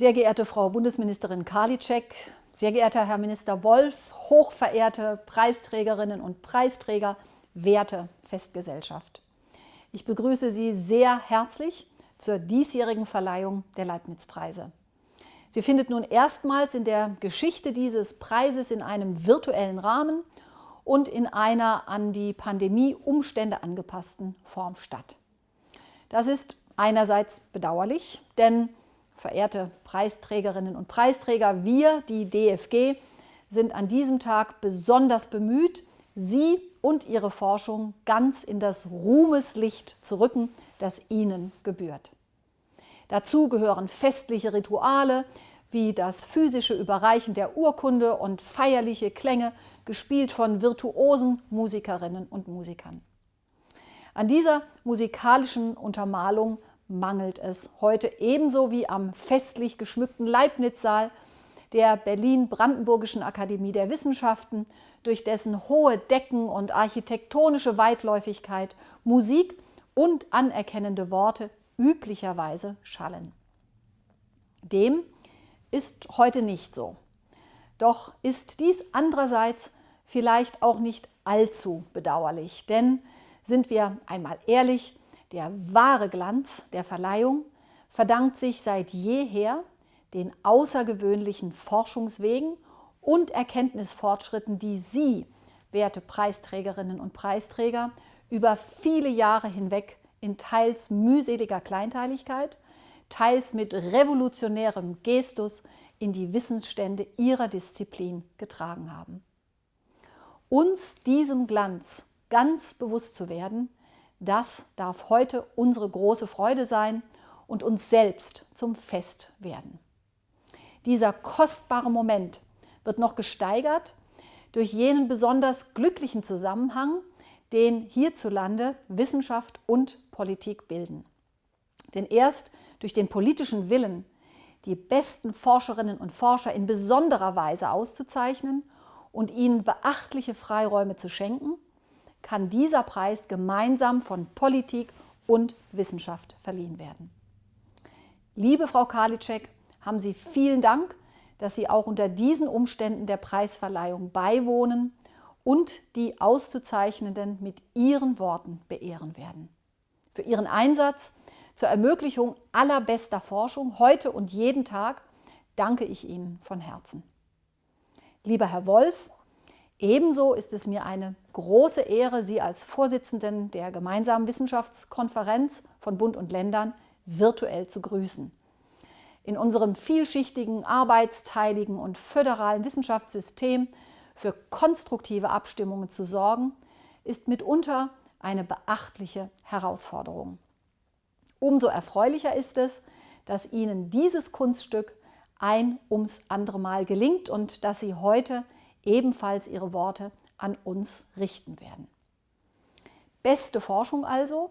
Sehr geehrte Frau Bundesministerin Karliczek, sehr geehrter Herr Minister Wolf, hochverehrte Preisträgerinnen und Preisträger, werte Festgesellschaft. Ich begrüße Sie sehr herzlich zur diesjährigen Verleihung der Leibniz-Preise. Sie findet nun erstmals in der Geschichte dieses Preises in einem virtuellen Rahmen und in einer an die Pandemie-Umstände angepassten Form statt. Das ist einerseits bedauerlich, denn verehrte Preisträgerinnen und Preisträger, wir, die DFG, sind an diesem Tag besonders bemüht, Sie und Ihre Forschung ganz in das Ruhmeslicht zu rücken, das Ihnen gebührt. Dazu gehören festliche Rituale wie das physische Überreichen der Urkunde und feierliche Klänge, gespielt von virtuosen Musikerinnen und Musikern. An dieser musikalischen Untermalung mangelt es heute ebenso wie am festlich geschmückten Leibniz-Saal der Berlin-Brandenburgischen Akademie der Wissenschaften, durch dessen hohe Decken und architektonische Weitläufigkeit Musik und anerkennende Worte üblicherweise schallen. Dem ist heute nicht so. Doch ist dies andererseits vielleicht auch nicht allzu bedauerlich, denn sind wir einmal ehrlich, der wahre Glanz der Verleihung verdankt sich seit jeher den außergewöhnlichen Forschungswegen und Erkenntnisfortschritten, die Sie, werte Preisträgerinnen und Preisträger, über viele Jahre hinweg in teils mühseliger Kleinteiligkeit, teils mit revolutionärem Gestus in die Wissensstände ihrer Disziplin getragen haben. Uns diesem Glanz ganz bewusst zu werden, das darf heute unsere große Freude sein und uns selbst zum Fest werden. Dieser kostbare Moment wird noch gesteigert durch jenen besonders glücklichen Zusammenhang, den hierzulande Wissenschaft und Politik bilden. Denn erst durch den politischen Willen, die besten Forscherinnen und Forscher in besonderer Weise auszuzeichnen und ihnen beachtliche Freiräume zu schenken, kann dieser Preis gemeinsam von Politik und Wissenschaft verliehen werden. Liebe Frau Karliczek, haben Sie vielen Dank, dass Sie auch unter diesen Umständen der Preisverleihung beiwohnen und die Auszuzeichnenden mit Ihren Worten beehren werden. Für Ihren Einsatz zur Ermöglichung allerbester Forschung heute und jeden Tag danke ich Ihnen von Herzen. Lieber Herr Wolf, ebenso ist es mir eine große Ehre, Sie als Vorsitzenden der gemeinsamen Wissenschaftskonferenz von Bund und Ländern virtuell zu grüßen. In unserem vielschichtigen, arbeitsteiligen und föderalen Wissenschaftssystem für konstruktive Abstimmungen zu sorgen, ist mitunter eine beachtliche Herausforderung. Umso erfreulicher ist es, dass Ihnen dieses Kunststück ein ums andere Mal gelingt und dass Sie heute ebenfalls Ihre Worte an uns richten werden. Beste Forschung also,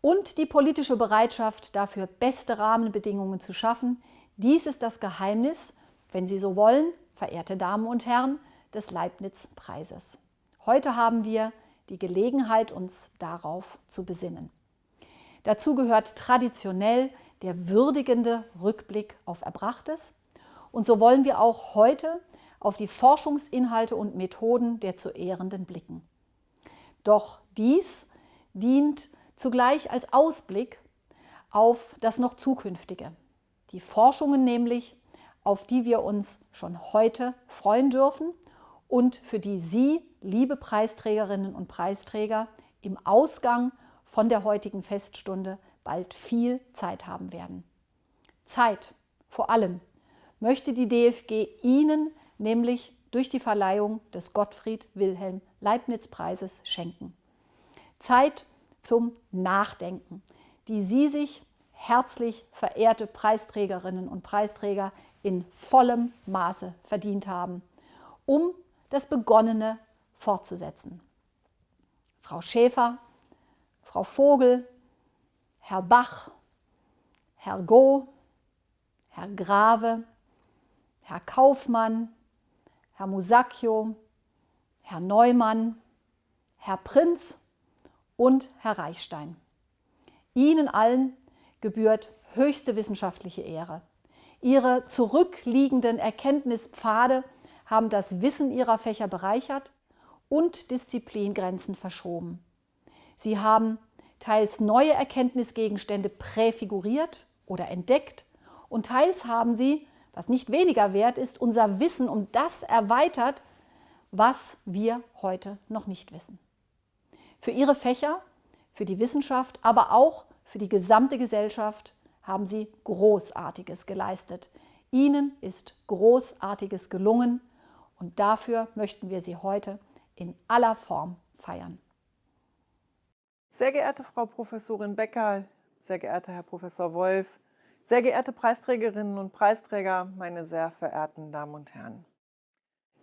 und die politische Bereitschaft, dafür beste Rahmenbedingungen zu schaffen. Dies ist das Geheimnis, wenn Sie so wollen, verehrte Damen und Herren, des Leibniz-Preises. Heute haben wir die Gelegenheit, uns darauf zu besinnen. Dazu gehört traditionell der würdigende Rückblick auf Erbrachtes. Und so wollen wir auch heute auf die Forschungsinhalte und Methoden der zu Ehrenden blicken. Doch dies dient zugleich als Ausblick auf das noch Zukünftige. Die Forschungen nämlich, auf die wir uns schon heute freuen dürfen und für die Sie, liebe Preisträgerinnen und Preisträger, im Ausgang von der heutigen Feststunde bald viel Zeit haben werden. Zeit, vor allem, möchte die DFG Ihnen nämlich durch die Verleihung des Gottfried Wilhelm Leibniz Preises schenken. Zeit zum Nachdenken, die Sie sich, herzlich verehrte Preisträgerinnen und Preisträger, in vollem Maße verdient haben, um das Begonnene fortzusetzen. Frau Schäfer, Frau Vogel, Herr Bach, Herr Go, Herr Grave, Herr Kaufmann, Herr Musacchio, Herr Neumann, Herr Prinz und Herr Reichstein. Ihnen allen gebührt höchste wissenschaftliche Ehre. Ihre zurückliegenden Erkenntnispfade haben das Wissen Ihrer Fächer bereichert und Disziplingrenzen verschoben. Sie haben teils neue Erkenntnisgegenstände präfiguriert oder entdeckt und teils haben sie, was nicht weniger wert ist, unser Wissen um das erweitert, was wir heute noch nicht wissen. Für Ihre Fächer, für die Wissenschaft, aber auch für die gesamte Gesellschaft haben Sie Großartiges geleistet. Ihnen ist Großartiges gelungen und dafür möchten wir Sie heute in aller Form feiern. Sehr geehrte Frau Professorin Becker, sehr geehrter Herr Professor Wolf, sehr geehrte Preisträgerinnen und Preisträger, meine sehr verehrten Damen und Herren.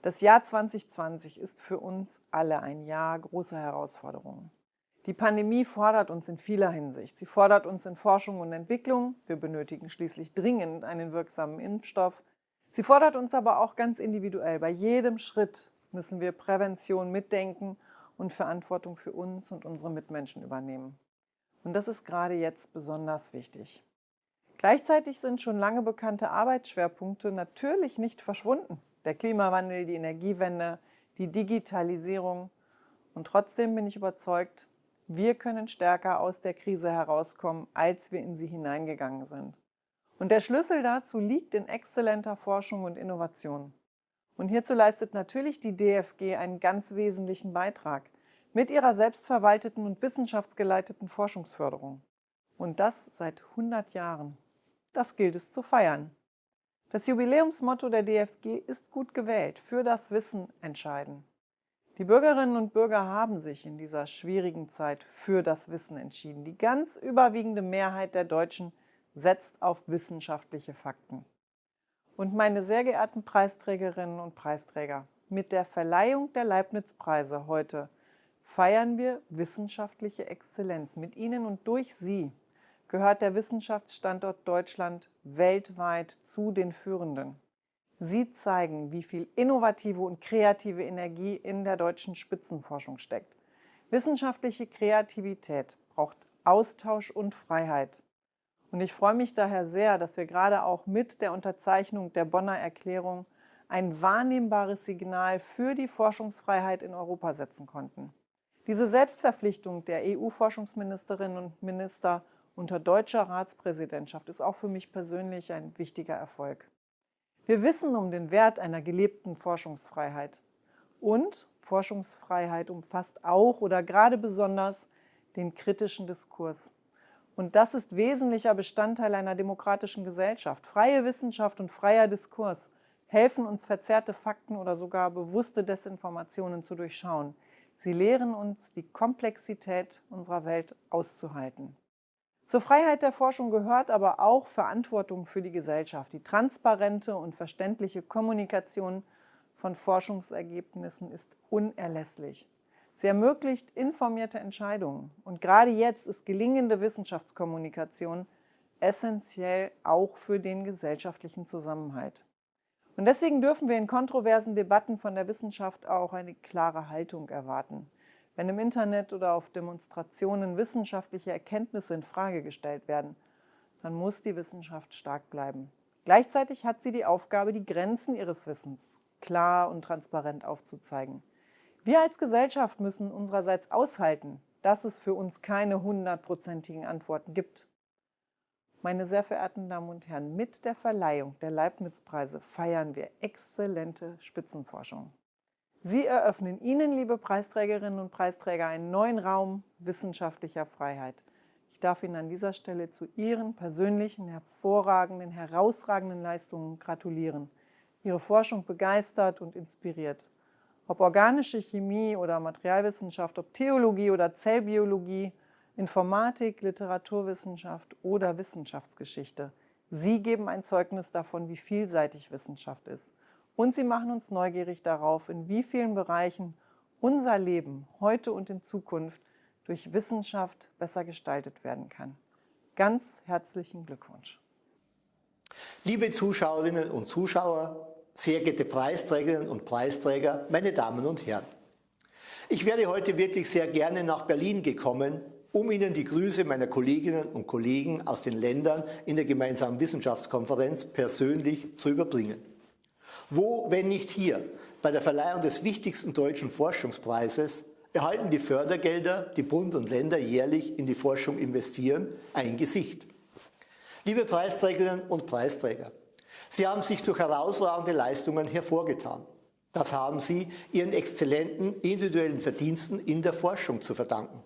Das Jahr 2020 ist für uns alle ein Jahr großer Herausforderungen. Die Pandemie fordert uns in vieler Hinsicht. Sie fordert uns in Forschung und Entwicklung. Wir benötigen schließlich dringend einen wirksamen Impfstoff. Sie fordert uns aber auch ganz individuell. Bei jedem Schritt müssen wir Prävention mitdenken und Verantwortung für uns und unsere Mitmenschen übernehmen. Und das ist gerade jetzt besonders wichtig. Gleichzeitig sind schon lange bekannte Arbeitsschwerpunkte natürlich nicht verschwunden der Klimawandel, die Energiewende, die Digitalisierung. Und trotzdem bin ich überzeugt, wir können stärker aus der Krise herauskommen, als wir in sie hineingegangen sind. Und der Schlüssel dazu liegt in exzellenter Forschung und Innovation. Und hierzu leistet natürlich die DFG einen ganz wesentlichen Beitrag mit ihrer selbstverwalteten und wissenschaftsgeleiteten Forschungsförderung. Und das seit 100 Jahren. Das gilt es zu feiern. Das Jubiläumsmotto der DFG ist gut gewählt, für das Wissen entscheiden. Die Bürgerinnen und Bürger haben sich in dieser schwierigen Zeit für das Wissen entschieden. Die ganz überwiegende Mehrheit der Deutschen setzt auf wissenschaftliche Fakten. Und meine sehr geehrten Preisträgerinnen und Preisträger, mit der Verleihung der Leibniz-Preise heute feiern wir wissenschaftliche Exzellenz. Mit Ihnen und durch Sie gehört der Wissenschaftsstandort Deutschland weltweit zu den führenden. Sie zeigen, wie viel innovative und kreative Energie in der deutschen Spitzenforschung steckt. Wissenschaftliche Kreativität braucht Austausch und Freiheit. Und ich freue mich daher sehr, dass wir gerade auch mit der Unterzeichnung der Bonner Erklärung ein wahrnehmbares Signal für die Forschungsfreiheit in Europa setzen konnten. Diese Selbstverpflichtung der EU-Forschungsministerinnen und Minister unter deutscher Ratspräsidentschaft ist auch für mich persönlich ein wichtiger Erfolg. Wir wissen um den Wert einer gelebten Forschungsfreiheit. Und Forschungsfreiheit umfasst auch oder gerade besonders den kritischen Diskurs. Und das ist wesentlicher Bestandteil einer demokratischen Gesellschaft. Freie Wissenschaft und freier Diskurs helfen uns, verzerrte Fakten oder sogar bewusste Desinformationen zu durchschauen. Sie lehren uns, die Komplexität unserer Welt auszuhalten. Zur Freiheit der Forschung gehört aber auch Verantwortung für die Gesellschaft. Die transparente und verständliche Kommunikation von Forschungsergebnissen ist unerlässlich. Sie ermöglicht informierte Entscheidungen. Und gerade jetzt ist gelingende Wissenschaftskommunikation essentiell auch für den gesellschaftlichen Zusammenhalt. Und deswegen dürfen wir in kontroversen Debatten von der Wissenschaft auch eine klare Haltung erwarten. Wenn im Internet oder auf Demonstrationen wissenschaftliche Erkenntnisse in Frage gestellt werden, dann muss die Wissenschaft stark bleiben. Gleichzeitig hat sie die Aufgabe, die Grenzen ihres Wissens klar und transparent aufzuzeigen. Wir als Gesellschaft müssen unsererseits aushalten, dass es für uns keine hundertprozentigen Antworten gibt. Meine sehr verehrten Damen und Herren, mit der Verleihung der Leibniz-Preise feiern wir exzellente Spitzenforschung. Sie eröffnen Ihnen, liebe Preisträgerinnen und Preisträger, einen neuen Raum wissenschaftlicher Freiheit. Ich darf Ihnen an dieser Stelle zu Ihren persönlichen, hervorragenden, herausragenden Leistungen gratulieren. Ihre Forschung begeistert und inspiriert. Ob organische Chemie oder Materialwissenschaft, ob Theologie oder Zellbiologie, Informatik, Literaturwissenschaft oder Wissenschaftsgeschichte. Sie geben ein Zeugnis davon, wie vielseitig Wissenschaft ist. Und sie machen uns neugierig darauf, in wie vielen Bereichen unser Leben heute und in Zukunft durch Wissenschaft besser gestaltet werden kann. Ganz herzlichen Glückwunsch. Liebe Zuschauerinnen und Zuschauer, sehr geehrte Preisträgerinnen und Preisträger, meine Damen und Herren. Ich wäre heute wirklich sehr gerne nach Berlin gekommen, um Ihnen die Grüße meiner Kolleginnen und Kollegen aus den Ländern in der gemeinsamen Wissenschaftskonferenz persönlich zu überbringen. Wo, wenn nicht hier, bei der Verleihung des wichtigsten deutschen Forschungspreises erhalten die Fördergelder, die Bund und Länder jährlich in die Forschung investieren, ein Gesicht. Liebe Preisträgerinnen und Preisträger, Sie haben sich durch herausragende Leistungen hervorgetan. Das haben Sie Ihren exzellenten individuellen Verdiensten in der Forschung zu verdanken.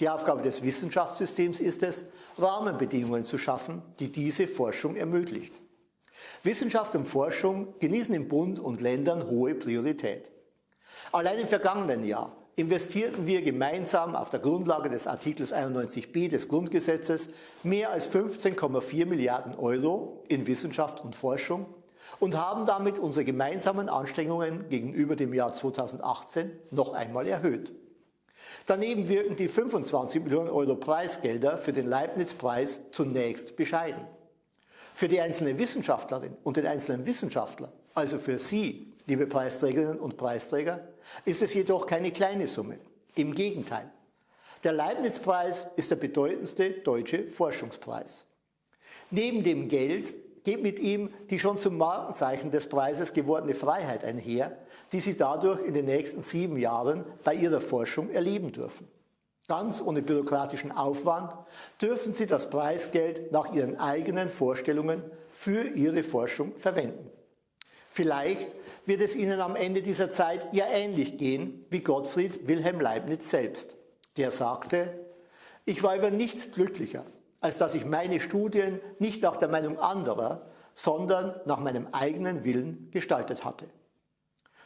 Die Aufgabe des Wissenschaftssystems ist es, Rahmenbedingungen zu schaffen, die diese Forschung ermöglicht. Wissenschaft und Forschung genießen in Bund und Ländern hohe Priorität. Allein im vergangenen Jahr investierten wir gemeinsam auf der Grundlage des Artikels 91b des Grundgesetzes mehr als 15,4 Milliarden Euro in Wissenschaft und Forschung und haben damit unsere gemeinsamen Anstrengungen gegenüber dem Jahr 2018 noch einmal erhöht. Daneben wirken die 25 Millionen Euro Preisgelder für den Leibniz-Preis zunächst bescheiden. Für die einzelne Wissenschaftlerin und den einzelnen Wissenschaftler, also für Sie, liebe Preisträgerinnen und Preisträger, ist es jedoch keine kleine Summe. Im Gegenteil. Der Leibniz-Preis ist der bedeutendste deutsche Forschungspreis. Neben dem Geld geht mit ihm die schon zum Markenzeichen des Preises gewordene Freiheit einher, die Sie dadurch in den nächsten sieben Jahren bei Ihrer Forschung erleben dürfen. Ganz ohne bürokratischen Aufwand dürfen Sie das Preisgeld nach Ihren eigenen Vorstellungen für Ihre Forschung verwenden. Vielleicht wird es Ihnen am Ende dieser Zeit ja ähnlich gehen wie Gottfried Wilhelm Leibniz selbst. Der sagte, ich war über nichts glücklicher, als dass ich meine Studien nicht nach der Meinung anderer, sondern nach meinem eigenen Willen gestaltet hatte.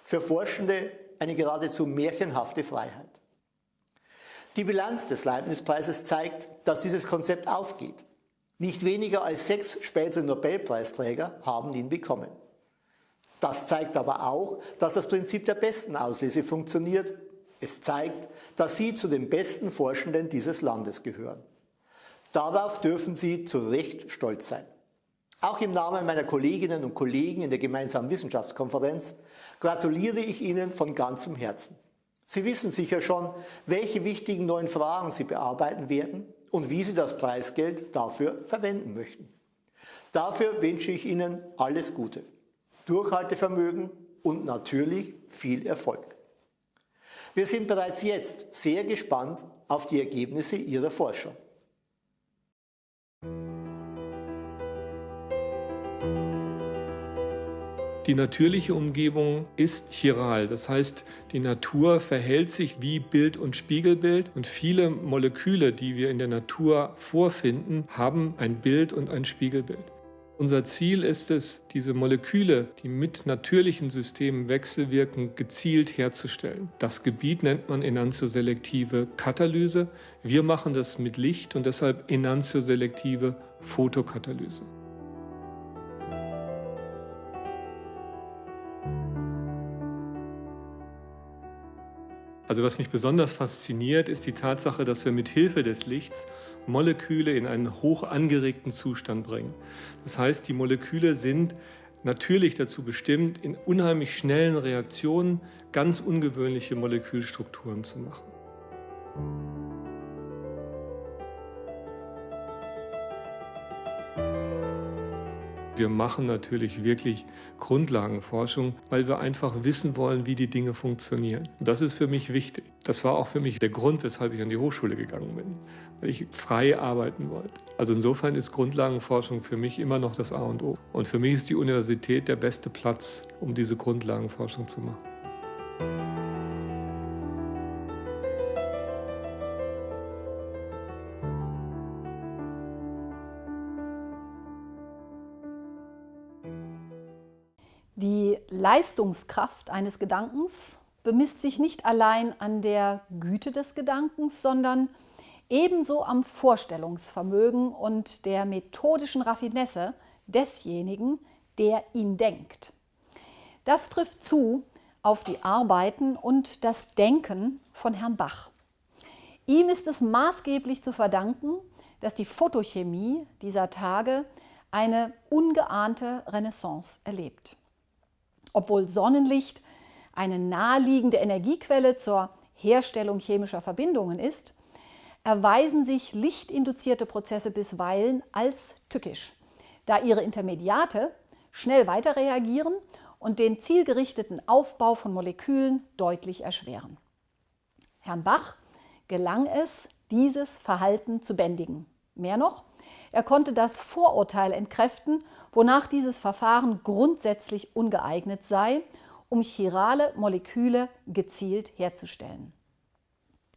Für Forschende eine geradezu märchenhafte Freiheit. Die Bilanz des Leibniz-Preises zeigt, dass dieses Konzept aufgeht. Nicht weniger als sechs spätere Nobelpreisträger haben ihn bekommen. Das zeigt aber auch, dass das Prinzip der besten Auslese funktioniert. Es zeigt, dass Sie zu den besten Forschenden dieses Landes gehören. Darauf dürfen Sie zu Recht stolz sein. Auch im Namen meiner Kolleginnen und Kollegen in der gemeinsamen Wissenschaftskonferenz gratuliere ich Ihnen von ganzem Herzen. Sie wissen sicher schon, welche wichtigen neuen Fragen Sie bearbeiten werden und wie Sie das Preisgeld dafür verwenden möchten. Dafür wünsche ich Ihnen alles Gute, Durchhaltevermögen und natürlich viel Erfolg. Wir sind bereits jetzt sehr gespannt auf die Ergebnisse Ihrer Forschung. Die natürliche Umgebung ist chiral, das heißt, die Natur verhält sich wie Bild und Spiegelbild und viele Moleküle, die wir in der Natur vorfinden, haben ein Bild und ein Spiegelbild. Unser Ziel ist es, diese Moleküle, die mit natürlichen Systemen wechselwirken, gezielt herzustellen. Das Gebiet nennt man enantioselektive Katalyse. Wir machen das mit Licht und deshalb enantioselektive Photokatalyse. Also was mich besonders fasziniert, ist die Tatsache, dass wir mit Hilfe des Lichts Moleküle in einen hoch angeregten Zustand bringen. Das heißt, die Moleküle sind natürlich dazu bestimmt, in unheimlich schnellen Reaktionen ganz ungewöhnliche Molekülstrukturen zu machen. Wir machen natürlich wirklich Grundlagenforschung, weil wir einfach wissen wollen, wie die Dinge funktionieren. Und das ist für mich wichtig. Das war auch für mich der Grund, weshalb ich an die Hochschule gegangen bin, weil ich frei arbeiten wollte. Also insofern ist Grundlagenforschung für mich immer noch das A und O. Und für mich ist die Universität der beste Platz, um diese Grundlagenforschung zu machen. Die Leistungskraft eines Gedankens bemisst sich nicht allein an der Güte des Gedankens, sondern ebenso am Vorstellungsvermögen und der methodischen Raffinesse desjenigen, der ihn denkt. Das trifft zu auf die Arbeiten und das Denken von Herrn Bach. Ihm ist es maßgeblich zu verdanken, dass die Photochemie dieser Tage eine ungeahnte Renaissance erlebt. Obwohl Sonnenlicht eine naheliegende Energiequelle zur Herstellung chemischer Verbindungen ist, erweisen sich lichtinduzierte Prozesse bisweilen als tückisch, da ihre Intermediate schnell weiterreagieren und den zielgerichteten Aufbau von Molekülen deutlich erschweren. Herrn Bach gelang es, dieses Verhalten zu bändigen. Mehr noch, er konnte das Vorurteil entkräften, wonach dieses Verfahren grundsätzlich ungeeignet sei, um chirale Moleküle gezielt herzustellen.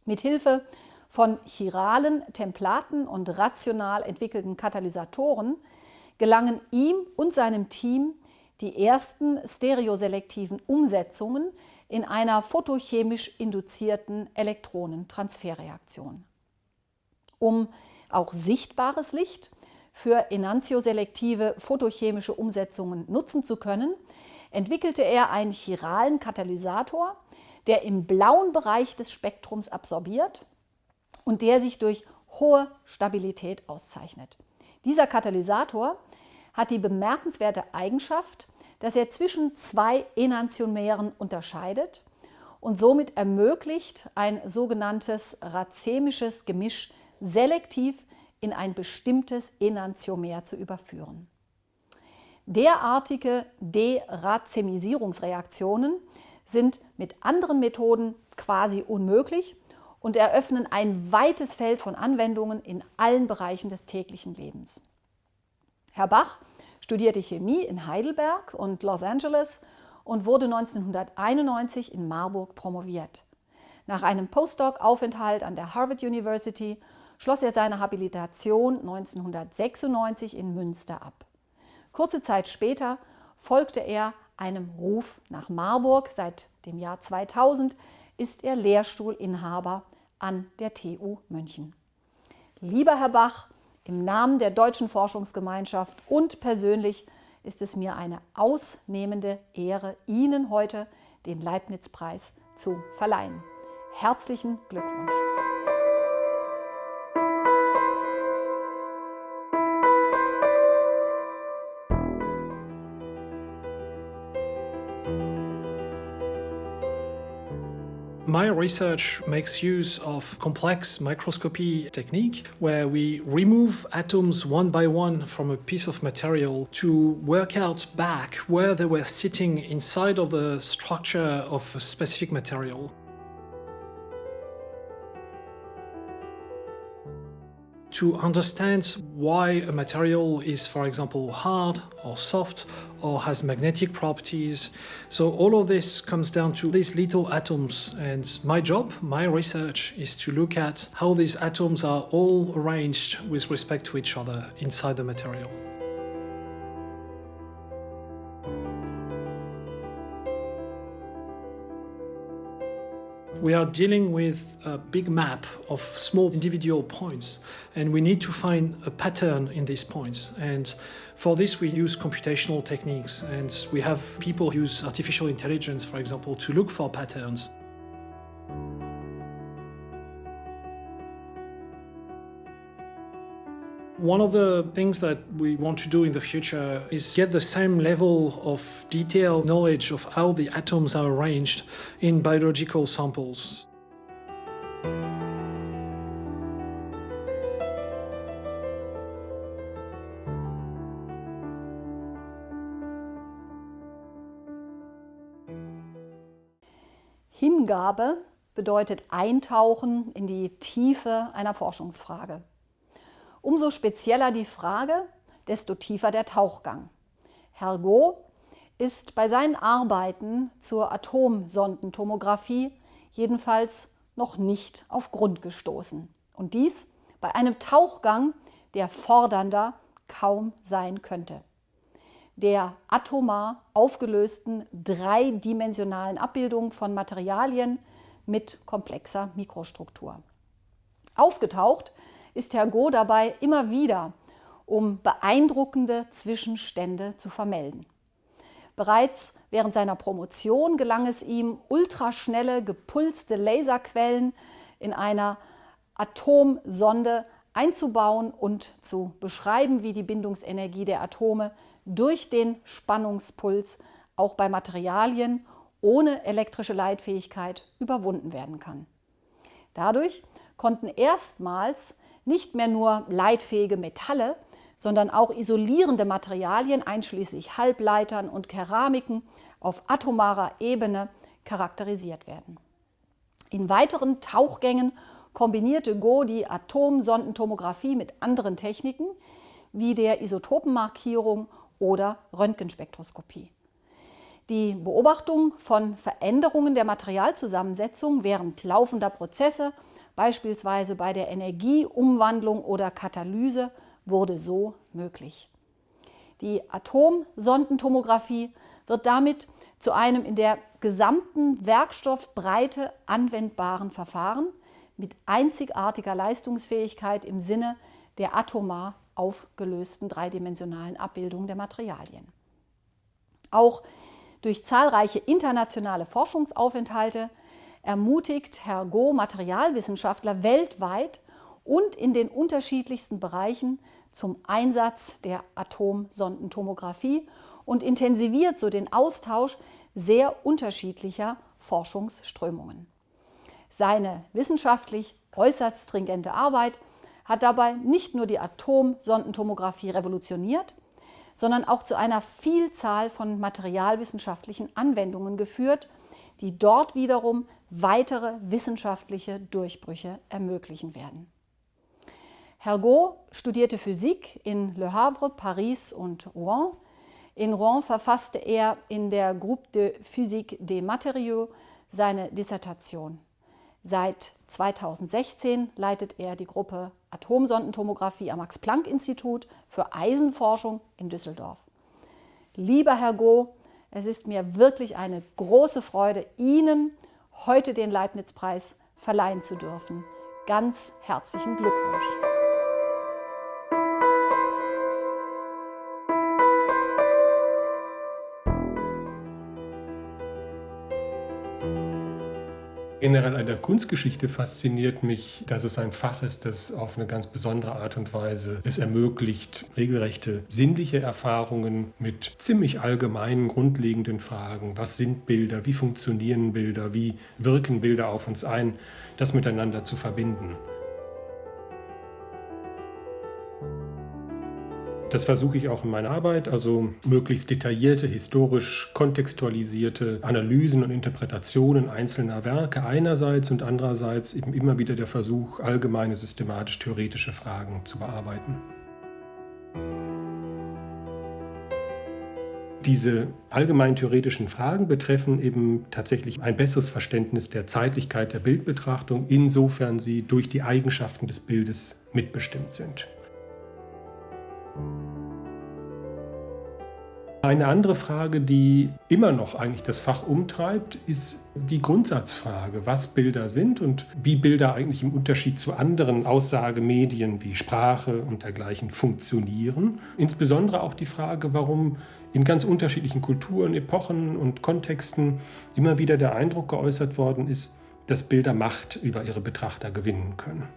Mithilfe von chiralen Templaten und rational entwickelten Katalysatoren gelangen ihm und seinem Team die ersten stereoselektiven Umsetzungen in einer photochemisch induzierten Elektronentransferreaktion. Um auch sichtbares Licht für enantioselektive photochemische Umsetzungen nutzen zu können, entwickelte er einen chiralen Katalysator, der im blauen Bereich des Spektrums absorbiert und der sich durch hohe Stabilität auszeichnet. Dieser Katalysator hat die bemerkenswerte Eigenschaft, dass er zwischen zwei Enantiomeren unterscheidet und somit ermöglicht, ein sogenanntes racemisches Gemisch selektiv in ein bestimmtes Enantiomer zu überführen. Derartige Deracemisierungsreaktionen sind mit anderen Methoden quasi unmöglich und eröffnen ein weites Feld von Anwendungen in allen Bereichen des täglichen Lebens. Herr Bach studierte Chemie in Heidelberg und Los Angeles und wurde 1991 in Marburg promoviert. Nach einem Postdoc-Aufenthalt an der Harvard University schloss er seine Habilitation 1996 in Münster ab. Kurze Zeit später folgte er einem Ruf nach Marburg. Seit dem Jahr 2000 ist er Lehrstuhlinhaber an der TU München. Lieber Herr Bach, im Namen der Deutschen Forschungsgemeinschaft und persönlich ist es mir eine ausnehmende Ehre, Ihnen heute den Leibniz-Preis zu verleihen. Herzlichen Glückwunsch! My research makes use of complex microscopy technique where we remove atoms one by one from a piece of material to work out back where they were sitting inside of the structure of a specific material. To understand why a material is, for example, hard or soft or has magnetic properties. So all of this comes down to these little atoms and my job, my research is to look at how these atoms are all arranged with respect to each other inside the material. We are dealing with a big map of small individual points and we need to find a pattern in these points and for this we use computational techniques and we have people use artificial intelligence for example to look for patterns. One of the things that we want to do in the future is get the same level of detailed knowledge of how the atoms are arranged in biological samples. Hingabe bedeutet Eintauchen in die Tiefe einer Forschungsfrage. Umso spezieller die Frage, desto tiefer der Tauchgang. Hergot ist bei seinen Arbeiten zur Atomsondentomographie jedenfalls noch nicht auf Grund gestoßen. Und dies bei einem Tauchgang, der fordernder kaum sein könnte. Der atomar aufgelösten dreidimensionalen Abbildung von Materialien mit komplexer Mikrostruktur. Aufgetaucht ist Herr Go dabei immer wieder, um beeindruckende Zwischenstände zu vermelden. Bereits während seiner Promotion gelang es ihm, ultraschnelle, gepulste Laserquellen in einer Atomsonde einzubauen und zu beschreiben, wie die Bindungsenergie der Atome durch den Spannungspuls auch bei Materialien ohne elektrische Leitfähigkeit überwunden werden kann. Dadurch konnten erstmals nicht mehr nur leitfähige Metalle, sondern auch isolierende Materialien einschließlich Halbleitern und Keramiken auf atomarer Ebene charakterisiert werden. In weiteren Tauchgängen kombinierte Go die Atomsondentomographie mit anderen Techniken wie der Isotopenmarkierung oder Röntgenspektroskopie. Die Beobachtung von Veränderungen der Materialzusammensetzung während laufender Prozesse, beispielsweise bei der Energieumwandlung oder Katalyse, wurde so möglich. Die Atomsondentomographie wird damit zu einem in der gesamten Werkstoffbreite anwendbaren Verfahren mit einzigartiger Leistungsfähigkeit im Sinne der atomar aufgelösten dreidimensionalen Abbildung der Materialien. Auch durch zahlreiche internationale Forschungsaufenthalte ermutigt Herr Go Materialwissenschaftler weltweit und in den unterschiedlichsten Bereichen zum Einsatz der Atomsondentomographie und intensiviert so den Austausch sehr unterschiedlicher Forschungsströmungen. Seine wissenschaftlich äußerst stringente Arbeit hat dabei nicht nur die Atomsondentomographie revolutioniert, sondern auch zu einer Vielzahl von materialwissenschaftlichen Anwendungen geführt, die dort wiederum weitere wissenschaftliche Durchbrüche ermöglichen werden. Hergot studierte Physik in Le Havre, Paris und Rouen. In Rouen verfasste er in der Groupe de Physique des Matériaux seine Dissertation. Seit 2016 leitet er die Gruppe Atomsondentomographie am Max-Planck-Institut für Eisenforschung in Düsseldorf. Lieber Herr Go, es ist mir wirklich eine große Freude, Ihnen heute den Leibniz-Preis verleihen zu dürfen. Ganz herzlichen Glückwunsch! Generell an der Kunstgeschichte fasziniert mich, dass es ein Fach ist, das auf eine ganz besondere Art und Weise es ermöglicht, regelrechte sinnliche Erfahrungen mit ziemlich allgemeinen, grundlegenden Fragen. Was sind Bilder? Wie funktionieren Bilder? Wie wirken Bilder auf uns ein? Das miteinander zu verbinden. Das versuche ich auch in meiner Arbeit, also möglichst detaillierte, historisch kontextualisierte Analysen und Interpretationen einzelner Werke einerseits und andererseits eben immer wieder der Versuch, allgemeine systematisch-theoretische Fragen zu bearbeiten. Diese allgemein theoretischen Fragen betreffen eben tatsächlich ein besseres Verständnis der Zeitlichkeit der Bildbetrachtung, insofern sie durch die Eigenschaften des Bildes mitbestimmt sind. Eine andere Frage, die immer noch eigentlich das Fach umtreibt, ist die Grundsatzfrage, was Bilder sind und wie Bilder eigentlich im Unterschied zu anderen Aussagemedien wie Sprache und dergleichen funktionieren. Insbesondere auch die Frage, warum in ganz unterschiedlichen Kulturen, Epochen und Kontexten immer wieder der Eindruck geäußert worden ist, dass Bilder Macht über ihre Betrachter gewinnen können.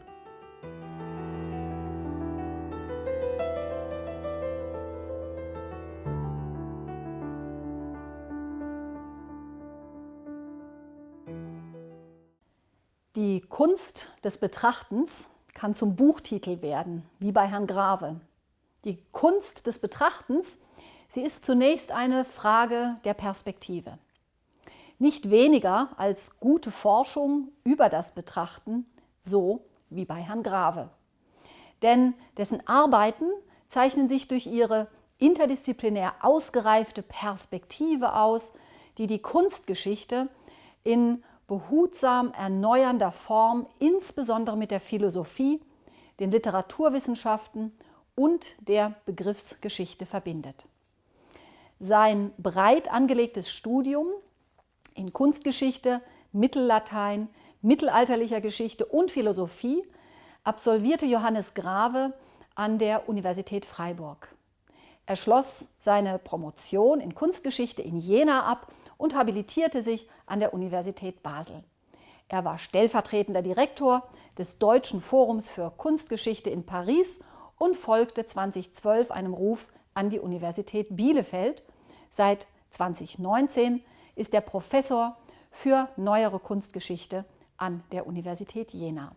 Die Kunst des Betrachtens kann zum Buchtitel werden, wie bei Herrn Grave. Die Kunst des Betrachtens, sie ist zunächst eine Frage der Perspektive. Nicht weniger als gute Forschung über das Betrachten, so wie bei Herrn Grave. Denn dessen Arbeiten zeichnen sich durch ihre interdisziplinär ausgereifte Perspektive aus, die die Kunstgeschichte in behutsam erneuernder Form, insbesondere mit der Philosophie, den Literaturwissenschaften und der Begriffsgeschichte verbindet. Sein breit angelegtes Studium in Kunstgeschichte, Mittellatein, mittelalterlicher Geschichte und Philosophie absolvierte Johannes Grave an der Universität Freiburg. Er schloss seine Promotion in Kunstgeschichte in Jena ab und habilitierte sich an der Universität Basel. Er war stellvertretender Direktor des Deutschen Forums für Kunstgeschichte in Paris und folgte 2012 einem Ruf an die Universität Bielefeld. Seit 2019 ist er Professor für neuere Kunstgeschichte an der Universität Jena.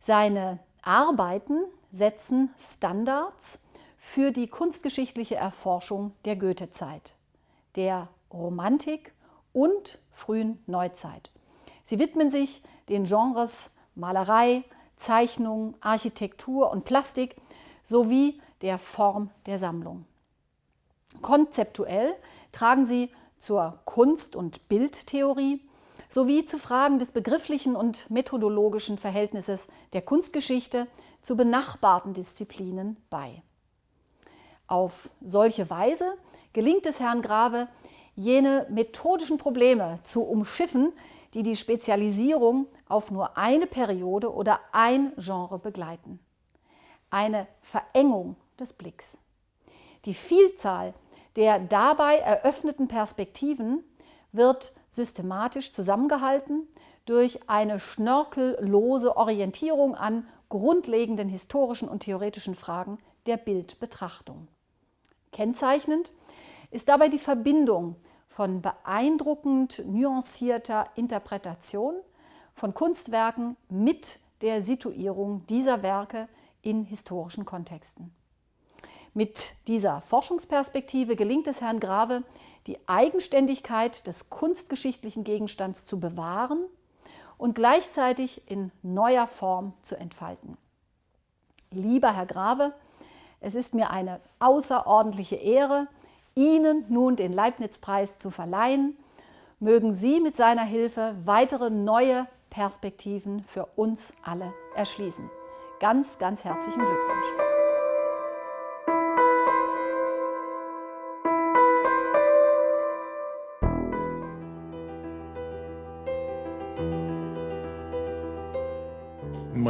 Seine Arbeiten setzen Standards für die kunstgeschichtliche Erforschung der Goethezeit, der Romantik und frühen Neuzeit. Sie widmen sich den Genres Malerei, Zeichnung, Architektur und Plastik sowie der Form der Sammlung. Konzeptuell tragen sie zur Kunst- und Bildtheorie sowie zu Fragen des begrifflichen und methodologischen Verhältnisses der Kunstgeschichte zu benachbarten Disziplinen bei. Auf solche Weise gelingt es Herrn Grave, jene methodischen Probleme zu umschiffen, die die Spezialisierung auf nur eine Periode oder ein Genre begleiten. Eine Verengung des Blicks. Die Vielzahl der dabei eröffneten Perspektiven wird systematisch zusammengehalten durch eine schnörkellose Orientierung an grundlegenden historischen und theoretischen Fragen der Bildbetrachtung. Kennzeichnend ist dabei die Verbindung von beeindruckend nuancierter Interpretation von Kunstwerken mit der Situierung dieser Werke in historischen Kontexten. Mit dieser Forschungsperspektive gelingt es Herrn Grave, die Eigenständigkeit des kunstgeschichtlichen Gegenstands zu bewahren und gleichzeitig in neuer Form zu entfalten. Lieber Herr Grave, es ist mir eine außerordentliche Ehre, Ihnen nun den Leibniz-Preis zu verleihen. Mögen Sie mit seiner Hilfe weitere neue Perspektiven für uns alle erschließen. Ganz, ganz herzlichen Glückwunsch.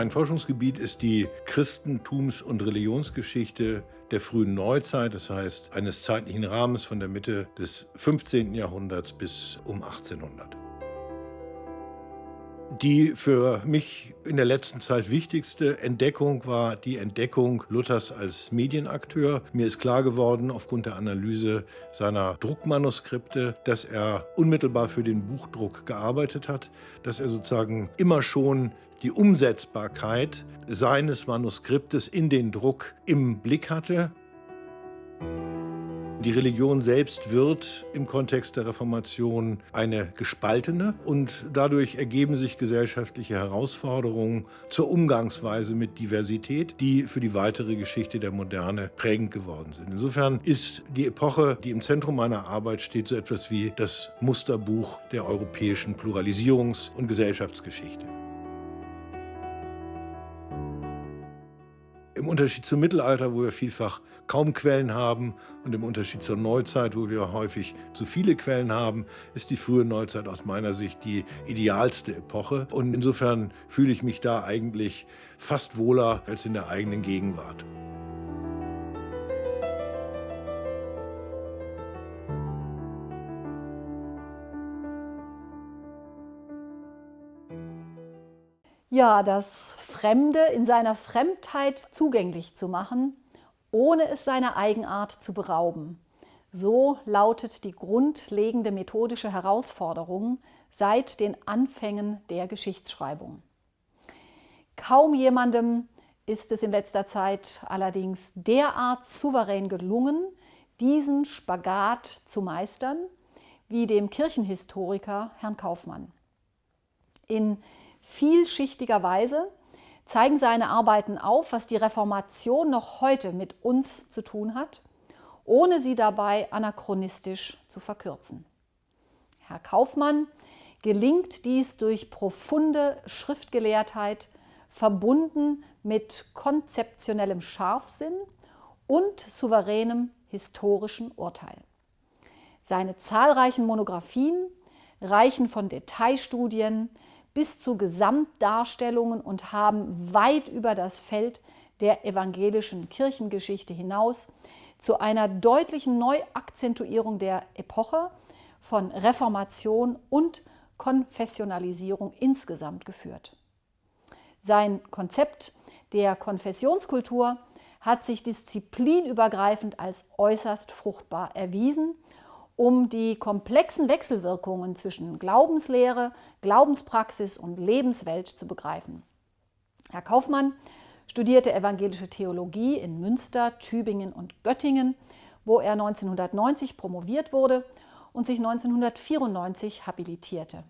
Mein Forschungsgebiet ist die Christentums- und Religionsgeschichte der frühen Neuzeit, das heißt eines zeitlichen Rahmens von der Mitte des 15. Jahrhunderts bis um 1800. Die für mich in der letzten Zeit wichtigste Entdeckung war die Entdeckung Luthers als Medienakteur. Mir ist klar geworden aufgrund der Analyse seiner Druckmanuskripte, dass er unmittelbar für den Buchdruck gearbeitet hat, dass er sozusagen immer schon die Umsetzbarkeit seines Manuskriptes in den Druck im Blick hatte. Die Religion selbst wird im Kontext der Reformation eine gespaltene und dadurch ergeben sich gesellschaftliche Herausforderungen zur Umgangsweise mit Diversität, die für die weitere Geschichte der Moderne prägend geworden sind. Insofern ist die Epoche, die im Zentrum meiner Arbeit steht, so etwas wie das Musterbuch der europäischen Pluralisierungs- und Gesellschaftsgeschichte. Im Unterschied zum Mittelalter, wo wir vielfach kaum Quellen haben und im Unterschied zur Neuzeit, wo wir häufig zu viele Quellen haben, ist die frühe Neuzeit aus meiner Sicht die idealste Epoche. Und insofern fühle ich mich da eigentlich fast wohler als in der eigenen Gegenwart. Ja, das Fremde in seiner Fremdheit zugänglich zu machen, ohne es seiner Eigenart zu berauben. So lautet die grundlegende methodische Herausforderung seit den Anfängen der Geschichtsschreibung. Kaum jemandem ist es in letzter Zeit allerdings derart souverän gelungen, diesen Spagat zu meistern, wie dem Kirchenhistoriker Herrn Kaufmann. In vielschichtiger Weise zeigen seine Arbeiten auf, was die Reformation noch heute mit uns zu tun hat, ohne sie dabei anachronistisch zu verkürzen. Herr Kaufmann gelingt dies durch profunde Schriftgelehrtheit, verbunden mit konzeptionellem Scharfsinn und souveränem historischen Urteil. Seine zahlreichen Monographien reichen von Detailstudien bis zu Gesamtdarstellungen und haben weit über das Feld der evangelischen Kirchengeschichte hinaus zu einer deutlichen Neuakzentuierung der Epoche von Reformation und Konfessionalisierung insgesamt geführt. Sein Konzept der Konfessionskultur hat sich disziplinübergreifend als äußerst fruchtbar erwiesen um die komplexen Wechselwirkungen zwischen Glaubenslehre, Glaubenspraxis und Lebenswelt zu begreifen. Herr Kaufmann studierte evangelische Theologie in Münster, Tübingen und Göttingen, wo er 1990 promoviert wurde und sich 1994 habilitierte.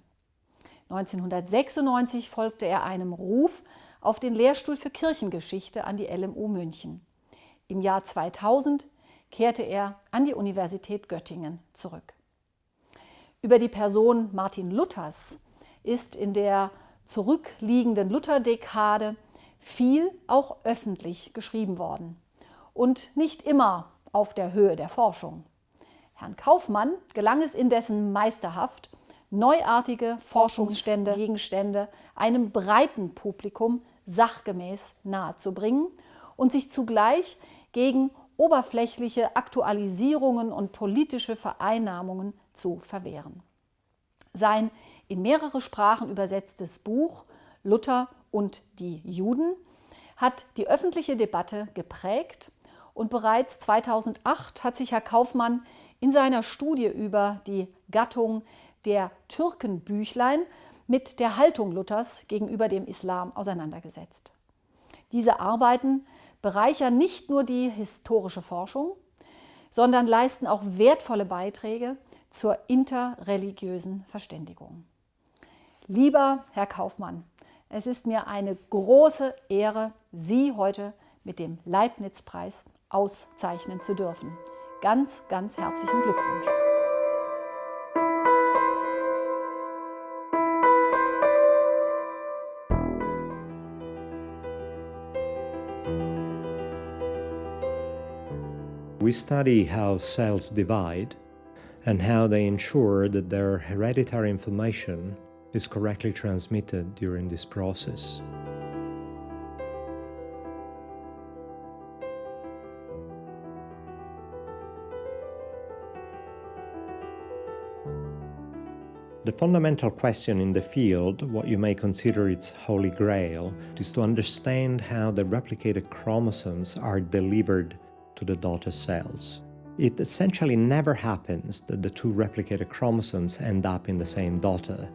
1996 folgte er einem Ruf auf den Lehrstuhl für Kirchengeschichte an die LMU München. Im Jahr 2000 kehrte er an die Universität Göttingen zurück. Über die Person Martin Luthers ist in der zurückliegenden Lutherdekade viel auch öffentlich geschrieben worden und nicht immer auf der Höhe der Forschung. Herrn Kaufmann gelang es indessen meisterhaft, neuartige Forschungsstände, Gegenstände einem breiten Publikum sachgemäß nahezubringen und sich zugleich gegen oberflächliche Aktualisierungen und politische Vereinnahmungen zu verwehren. Sein in mehrere Sprachen übersetztes Buch Luther und die Juden hat die öffentliche Debatte geprägt und bereits 2008 hat sich Herr Kaufmann in seiner Studie über die Gattung der Türkenbüchlein mit der Haltung Luthers gegenüber dem Islam auseinandergesetzt. Diese Arbeiten bereichern nicht nur die historische Forschung, sondern leisten auch wertvolle Beiträge zur interreligiösen Verständigung. Lieber Herr Kaufmann, es ist mir eine große Ehre, Sie heute mit dem Leibniz-Preis auszeichnen zu dürfen. Ganz, ganz herzlichen Glückwunsch. We study how cells divide and how they ensure that their hereditary information is correctly transmitted during this process. The fundamental question in the field, what you may consider its holy grail, is to understand how the replicated chromosomes are delivered to the daughter cells. It essentially never happens that the two replicated chromosomes end up in the same daughter,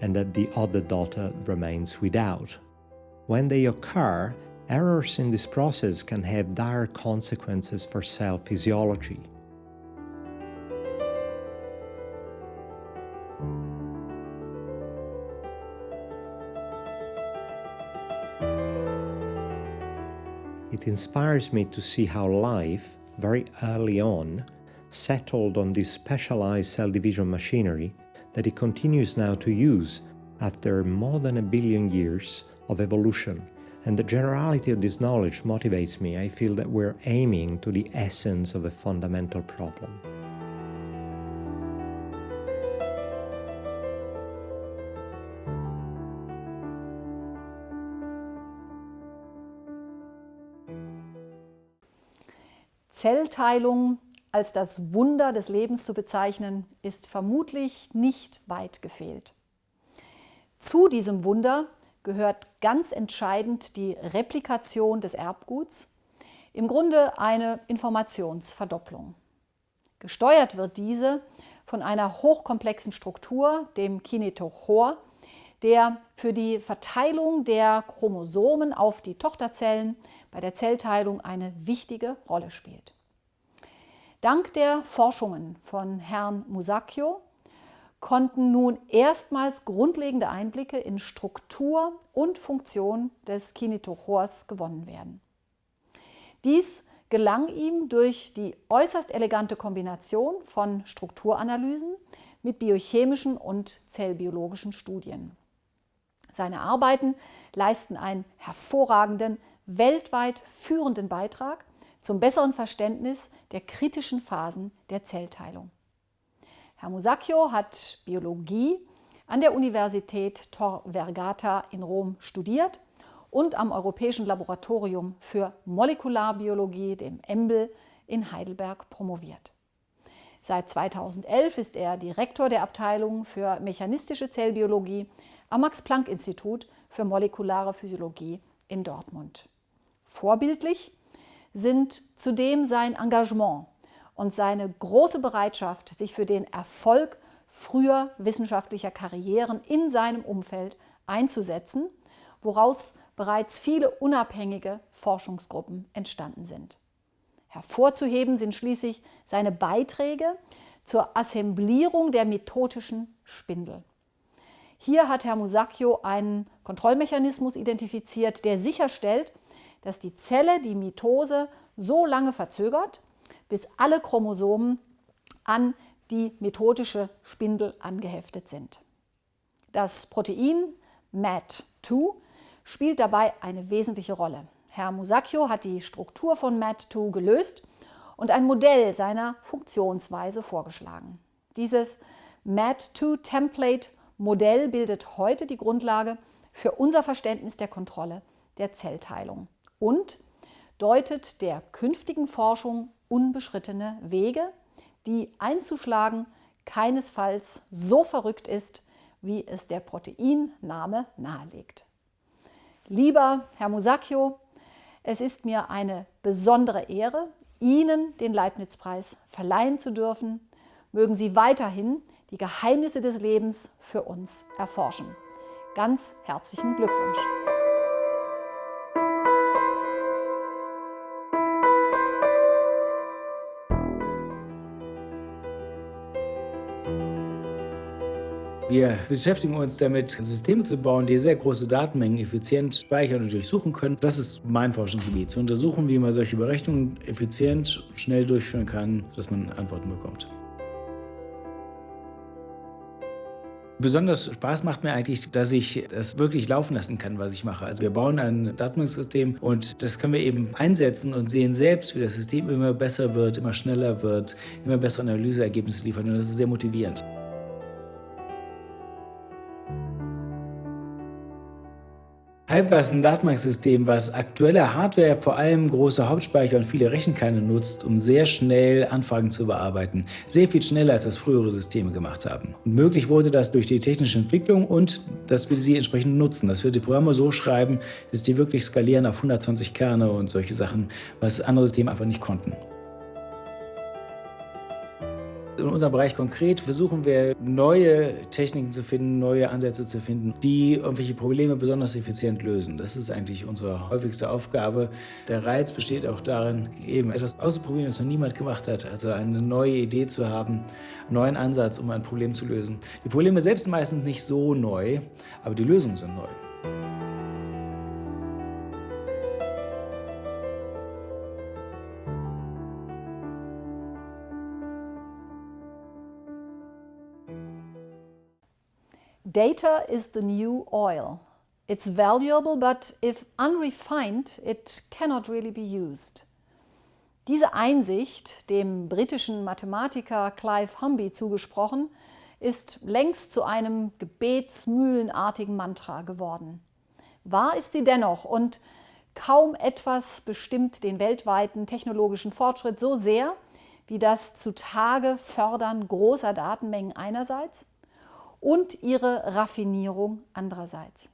and that the other daughter remains without. When they occur, errors in this process can have dire consequences for cell physiology. It inspires me to see how life, very early on, settled on this specialized cell division machinery that it continues now to use after more than a billion years of evolution. And the generality of this knowledge motivates me. I feel that we're aiming to the essence of a fundamental problem. Zellteilung als das Wunder des Lebens zu bezeichnen, ist vermutlich nicht weit gefehlt. Zu diesem Wunder gehört ganz entscheidend die Replikation des Erbguts, im Grunde eine Informationsverdopplung. Gesteuert wird diese von einer hochkomplexen Struktur, dem Kinetochor, der für die Verteilung der Chromosomen auf die Tochterzellen bei der Zellteilung eine wichtige Rolle spielt. Dank der Forschungen von Herrn Musacchio konnten nun erstmals grundlegende Einblicke in Struktur und Funktion des Kinetochors gewonnen werden. Dies gelang ihm durch die äußerst elegante Kombination von Strukturanalysen mit biochemischen und zellbiologischen Studien. Seine Arbeiten leisten einen hervorragenden, weltweit führenden Beitrag zum besseren Verständnis der kritischen Phasen der Zellteilung. Herr Musacchio hat Biologie an der Universität Tor Vergata in Rom studiert und am Europäischen Laboratorium für Molekularbiologie, dem EMBL, in Heidelberg promoviert. Seit 2011 ist er Direktor der Abteilung für mechanistische Zellbiologie am Max-Planck-Institut für molekulare Physiologie in Dortmund. Vorbildlich sind zudem sein Engagement und seine große Bereitschaft, sich für den Erfolg früher wissenschaftlicher Karrieren in seinem Umfeld einzusetzen, woraus bereits viele unabhängige Forschungsgruppen entstanden sind. Hervorzuheben sind schließlich seine Beiträge zur Assemblierung der methodischen Spindel. Hier hat Herr Musacchio einen Kontrollmechanismus identifiziert, der sicherstellt, dass die Zelle die Mitose so lange verzögert, bis alle Chromosomen an die methodische Spindel angeheftet sind. Das Protein MAT2 spielt dabei eine wesentliche Rolle. Herr Musacchio hat die Struktur von MAT2 gelöst und ein Modell seiner Funktionsweise vorgeschlagen. Dieses MAT2-Template-Modell bildet heute die Grundlage für unser Verständnis der Kontrolle der Zellteilung und deutet der künftigen Forschung unbeschrittene Wege, die einzuschlagen keinesfalls so verrückt ist, wie es der Proteinname nahelegt. Lieber Herr Musacchio, es ist mir eine besondere Ehre, Ihnen den Leibniz-Preis verleihen zu dürfen. Mögen Sie weiterhin die Geheimnisse des Lebens für uns erforschen. Ganz herzlichen Glückwunsch! Wir beschäftigen uns damit, Systeme zu bauen, die sehr große Datenmengen effizient speichern und durchsuchen können. Das ist mein Forschungsgebiet, zu untersuchen, wie man solche Berechnungen effizient und schnell durchführen kann, dass man Antworten bekommt. Besonders Spaß macht mir eigentlich, dass ich das wirklich laufen lassen kann, was ich mache. Also wir bauen ein Datenbanksystem und das können wir eben einsetzen und sehen selbst, wie das System immer besser wird, immer schneller wird, immer bessere Analyseergebnisse liefert und das ist sehr motivierend. Ist ein Datenbanksystem, was aktuelle Hardware, vor allem große Hauptspeicher und viele Rechenkerne nutzt, um sehr schnell Anfragen zu bearbeiten. Sehr viel schneller, als das frühere Systeme gemacht haben. Und möglich wurde das durch die technische Entwicklung und, dass wir sie entsprechend nutzen, dass wir die Programme so schreiben, dass die wirklich skalieren auf 120 Kerne und solche Sachen, was andere Systeme einfach nicht konnten. In unserem Bereich konkret versuchen wir neue Techniken zu finden, neue Ansätze zu finden, die irgendwelche Probleme besonders effizient lösen. Das ist eigentlich unsere häufigste Aufgabe. Der Reiz besteht auch darin, eben etwas auszuprobieren, was noch niemand gemacht hat. Also eine neue Idee zu haben, einen neuen Ansatz, um ein Problem zu lösen. Die Probleme selbst meistens nicht so neu, aber die Lösungen sind neu. Data is the new oil. It's valuable, but if unrefined, it cannot really be used. Diese Einsicht, dem britischen Mathematiker Clive Humby zugesprochen, ist längst zu einem gebetsmühlenartigen Mantra geworden. Wahr ist sie dennoch und kaum etwas bestimmt den weltweiten technologischen Fortschritt so sehr wie das zutage Fördern großer Datenmengen einerseits und ihre Raffinierung andererseits.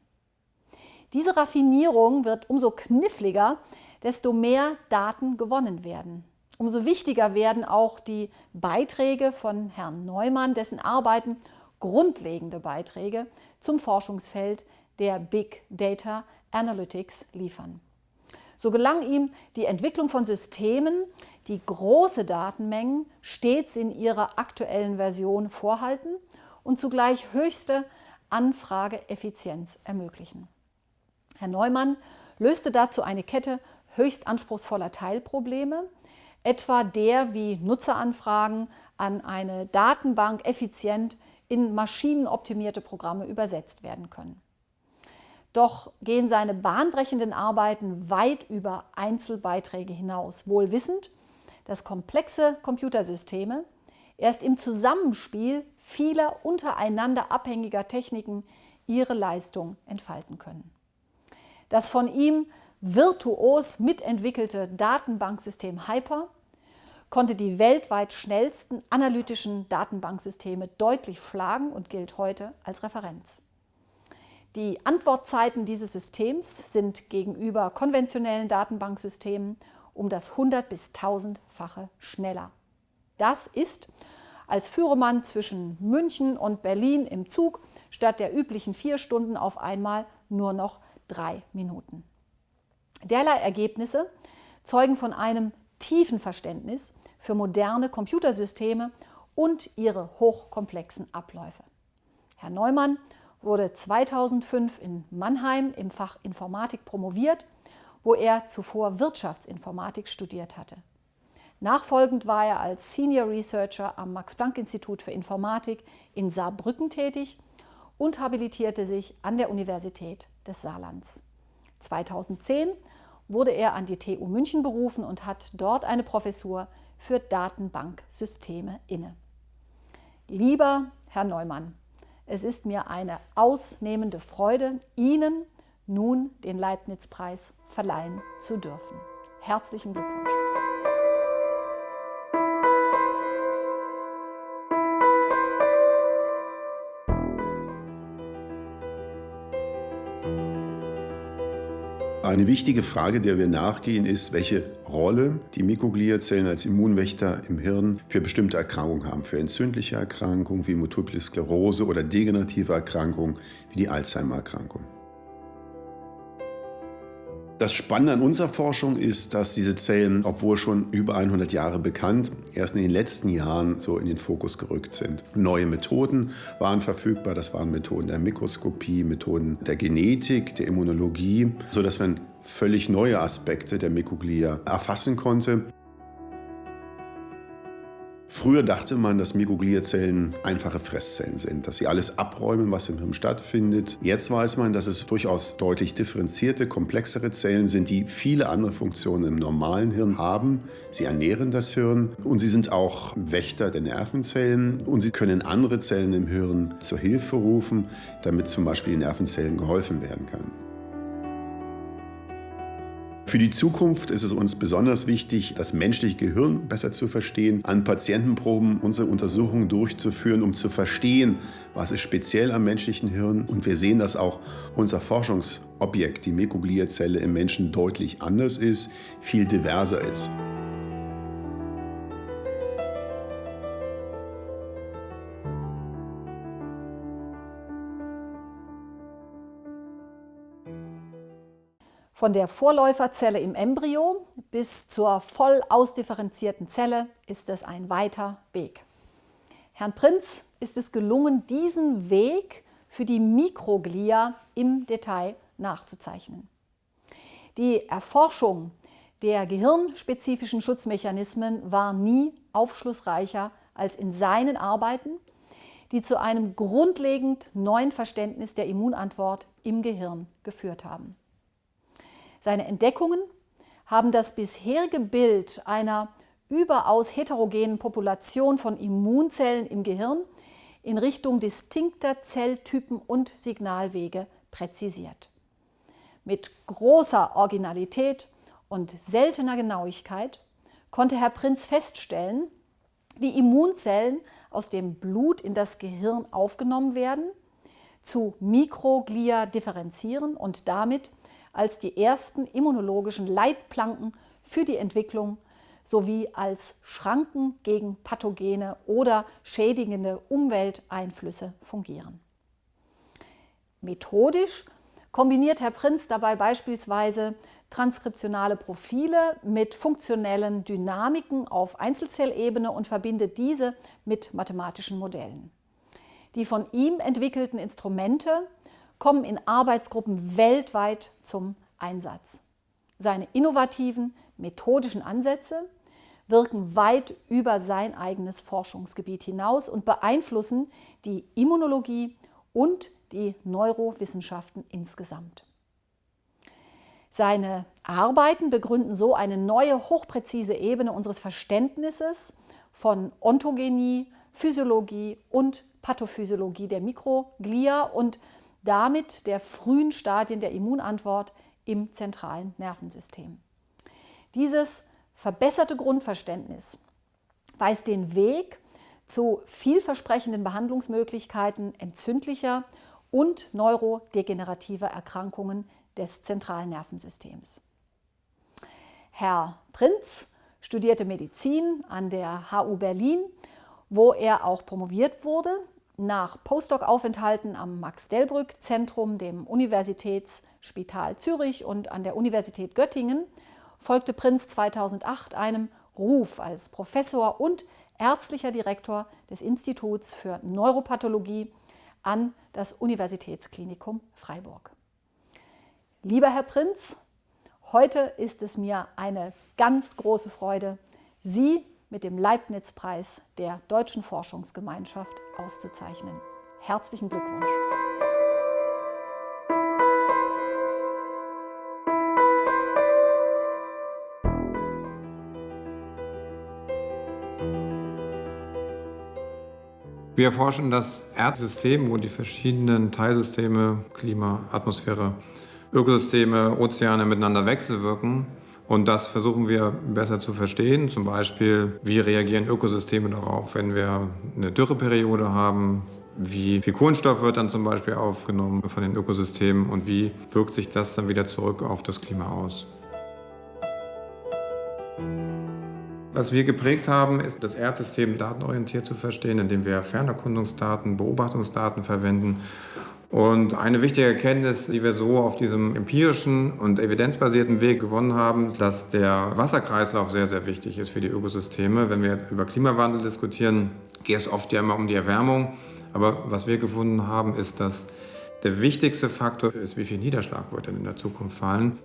Diese Raffinierung wird umso kniffliger, desto mehr Daten gewonnen werden. Umso wichtiger werden auch die Beiträge von Herrn Neumann, dessen Arbeiten grundlegende Beiträge zum Forschungsfeld der Big Data Analytics liefern. So gelang ihm die Entwicklung von Systemen, die große Datenmengen stets in ihrer aktuellen Version vorhalten und zugleich höchste Anfrageeffizienz ermöglichen. Herr Neumann löste dazu eine Kette höchst anspruchsvoller Teilprobleme, etwa der, wie Nutzeranfragen an eine Datenbank effizient in maschinenoptimierte Programme übersetzt werden können. Doch gehen seine bahnbrechenden Arbeiten weit über Einzelbeiträge hinaus, wohl wissend, dass komplexe Computersysteme erst im Zusammenspiel vieler untereinander abhängiger Techniken ihre Leistung entfalten können. Das von ihm virtuos mitentwickelte Datenbanksystem Hyper konnte die weltweit schnellsten analytischen Datenbanksysteme deutlich schlagen und gilt heute als Referenz. Die Antwortzeiten dieses Systems sind gegenüber konventionellen Datenbanksystemen um das 100 bis 1000-fache schneller. Das ist, als führe man zwischen München und Berlin im Zug statt der üblichen vier Stunden auf einmal nur noch drei Minuten. Derlei Ergebnisse zeugen von einem tiefen Verständnis für moderne Computersysteme und ihre hochkomplexen Abläufe. Herr Neumann wurde 2005 in Mannheim im Fach Informatik promoviert, wo er zuvor Wirtschaftsinformatik studiert hatte. Nachfolgend war er als Senior Researcher am Max-Planck-Institut für Informatik in Saarbrücken tätig und habilitierte sich an der Universität des Saarlands. 2010 wurde er an die TU München berufen und hat dort eine Professur für Datenbanksysteme inne. Lieber Herr Neumann, es ist mir eine ausnehmende Freude, Ihnen nun den Leibniz-Preis verleihen zu dürfen. Herzlichen Glückwunsch! Eine wichtige Frage, der wir nachgehen, ist, welche Rolle die Mikrogliazellen als Immunwächter im Hirn für bestimmte Erkrankungen haben. Für entzündliche Erkrankungen wie Multiple Sklerose oder degenerative Erkrankungen wie die Alzheimer-Erkrankung. Das Spannende an unserer Forschung ist, dass diese Zellen, obwohl schon über 100 Jahre bekannt, erst in den letzten Jahren so in den Fokus gerückt sind. Neue Methoden waren verfügbar, das waren Methoden der Mikroskopie, Methoden der Genetik, der Immunologie, sodass man völlig neue Aspekte der Mikroglia erfassen konnte. Früher dachte man, dass Mikrogliazellen einfache Fresszellen sind, dass sie alles abräumen, was im Hirn stattfindet. Jetzt weiß man, dass es durchaus deutlich differenzierte, komplexere Zellen sind, die viele andere Funktionen im normalen Hirn haben. Sie ernähren das Hirn und sie sind auch Wächter der Nervenzellen und sie können andere Zellen im Hirn zur Hilfe rufen, damit zum Beispiel den Nervenzellen geholfen werden kann. Für die Zukunft ist es uns besonders wichtig, das menschliche Gehirn besser zu verstehen, an Patientenproben unsere Untersuchungen durchzuführen, um zu verstehen, was ist speziell am menschlichen Hirn. Und wir sehen, dass auch unser Forschungsobjekt, die Mikrogliazelle im Menschen, deutlich anders ist, viel diverser ist. Von der Vorläuferzelle im Embryo bis zur voll ausdifferenzierten Zelle ist es ein weiter Weg. Herrn Prinz ist es gelungen, diesen Weg für die Mikroglia im Detail nachzuzeichnen. Die Erforschung der gehirnspezifischen Schutzmechanismen war nie aufschlussreicher als in seinen Arbeiten, die zu einem grundlegend neuen Verständnis der Immunantwort im Gehirn geführt haben. Seine Entdeckungen haben das bisherige Bild einer überaus heterogenen Population von Immunzellen im Gehirn in Richtung distinkter Zelltypen und Signalwege präzisiert. Mit großer Originalität und seltener Genauigkeit konnte Herr Prinz feststellen, wie Immunzellen aus dem Blut in das Gehirn aufgenommen werden, zu Mikroglia differenzieren und damit als die ersten immunologischen Leitplanken für die Entwicklung sowie als Schranken gegen pathogene oder schädigende Umwelteinflüsse fungieren. Methodisch kombiniert Herr Prinz dabei beispielsweise transkriptionale Profile mit funktionellen Dynamiken auf Einzelzellebene und verbindet diese mit mathematischen Modellen. Die von ihm entwickelten Instrumente kommen in Arbeitsgruppen weltweit zum Einsatz. Seine innovativen methodischen Ansätze wirken weit über sein eigenes Forschungsgebiet hinaus und beeinflussen die Immunologie und die Neurowissenschaften insgesamt. Seine Arbeiten begründen so eine neue, hochpräzise Ebene unseres Verständnisses von Ontogenie, Physiologie und Pathophysiologie der Mikroglia und damit der frühen Stadien der Immunantwort im zentralen Nervensystem. Dieses verbesserte Grundverständnis weist den Weg zu vielversprechenden Behandlungsmöglichkeiten entzündlicher und neurodegenerativer Erkrankungen des zentralen Nervensystems. Herr Prinz studierte Medizin an der HU Berlin, wo er auch promoviert wurde Nach Postdoc-Aufenthalten am Max-Delbrück-Zentrum, dem Universitätsspital Zürich und an der Universität Göttingen folgte Prinz 2008 einem Ruf als Professor und ärztlicher Direktor des Instituts für Neuropathologie an das Universitätsklinikum Freiburg. Lieber Herr Prinz, heute ist es mir eine ganz große Freude, Sie mit dem Leibniz-Preis der Deutschen Forschungsgemeinschaft auszuzeichnen. Herzlichen Glückwunsch! Wir erforschen das Erdsystem, wo die verschiedenen Teilsysteme, Klima, Atmosphäre, Ökosysteme, Ozeane miteinander wechselwirken. Und das versuchen wir besser zu verstehen. Zum Beispiel, wie reagieren Ökosysteme darauf, wenn wir eine Dürreperiode haben? Wie viel Kohlenstoff wird dann zum Beispiel aufgenommen von den Ökosystemen und wie wirkt sich das dann wieder zurück auf das Klima aus? Was wir geprägt haben, ist das Erdsystem datenorientiert zu verstehen, indem wir Fernerkundungsdaten, Beobachtungsdaten verwenden und eine wichtige Erkenntnis, die wir so auf diesem empirischen und evidenzbasierten Weg gewonnen haben, dass der Wasserkreislauf sehr, sehr wichtig ist für die Ökosysteme. Wenn wir über Klimawandel diskutieren, geht es oft ja immer um die Erwärmung. Aber was wir gefunden haben, ist, dass der wichtigste Faktor ist, wie viel Niederschlag wird denn in der Zukunft fallen.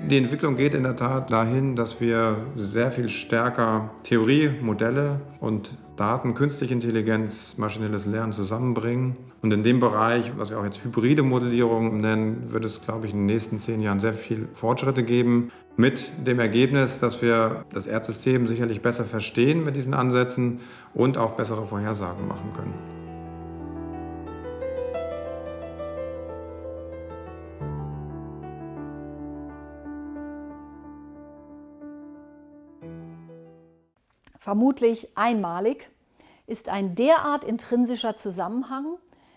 Die Entwicklung geht in der Tat dahin, dass wir sehr viel stärker Theorie, Modelle und Daten, künstliche Intelligenz, maschinelles Lernen zusammenbringen. Und in dem Bereich, was wir auch jetzt hybride Modellierung nennen, wird es, glaube ich, in den nächsten zehn Jahren sehr viel Fortschritte geben. Mit dem Ergebnis, dass wir das Erdsystem sicherlich besser verstehen mit diesen Ansätzen und auch bessere Vorhersagen machen können. Vermutlich einmalig, ist ein derart intrinsischer Zusammenhang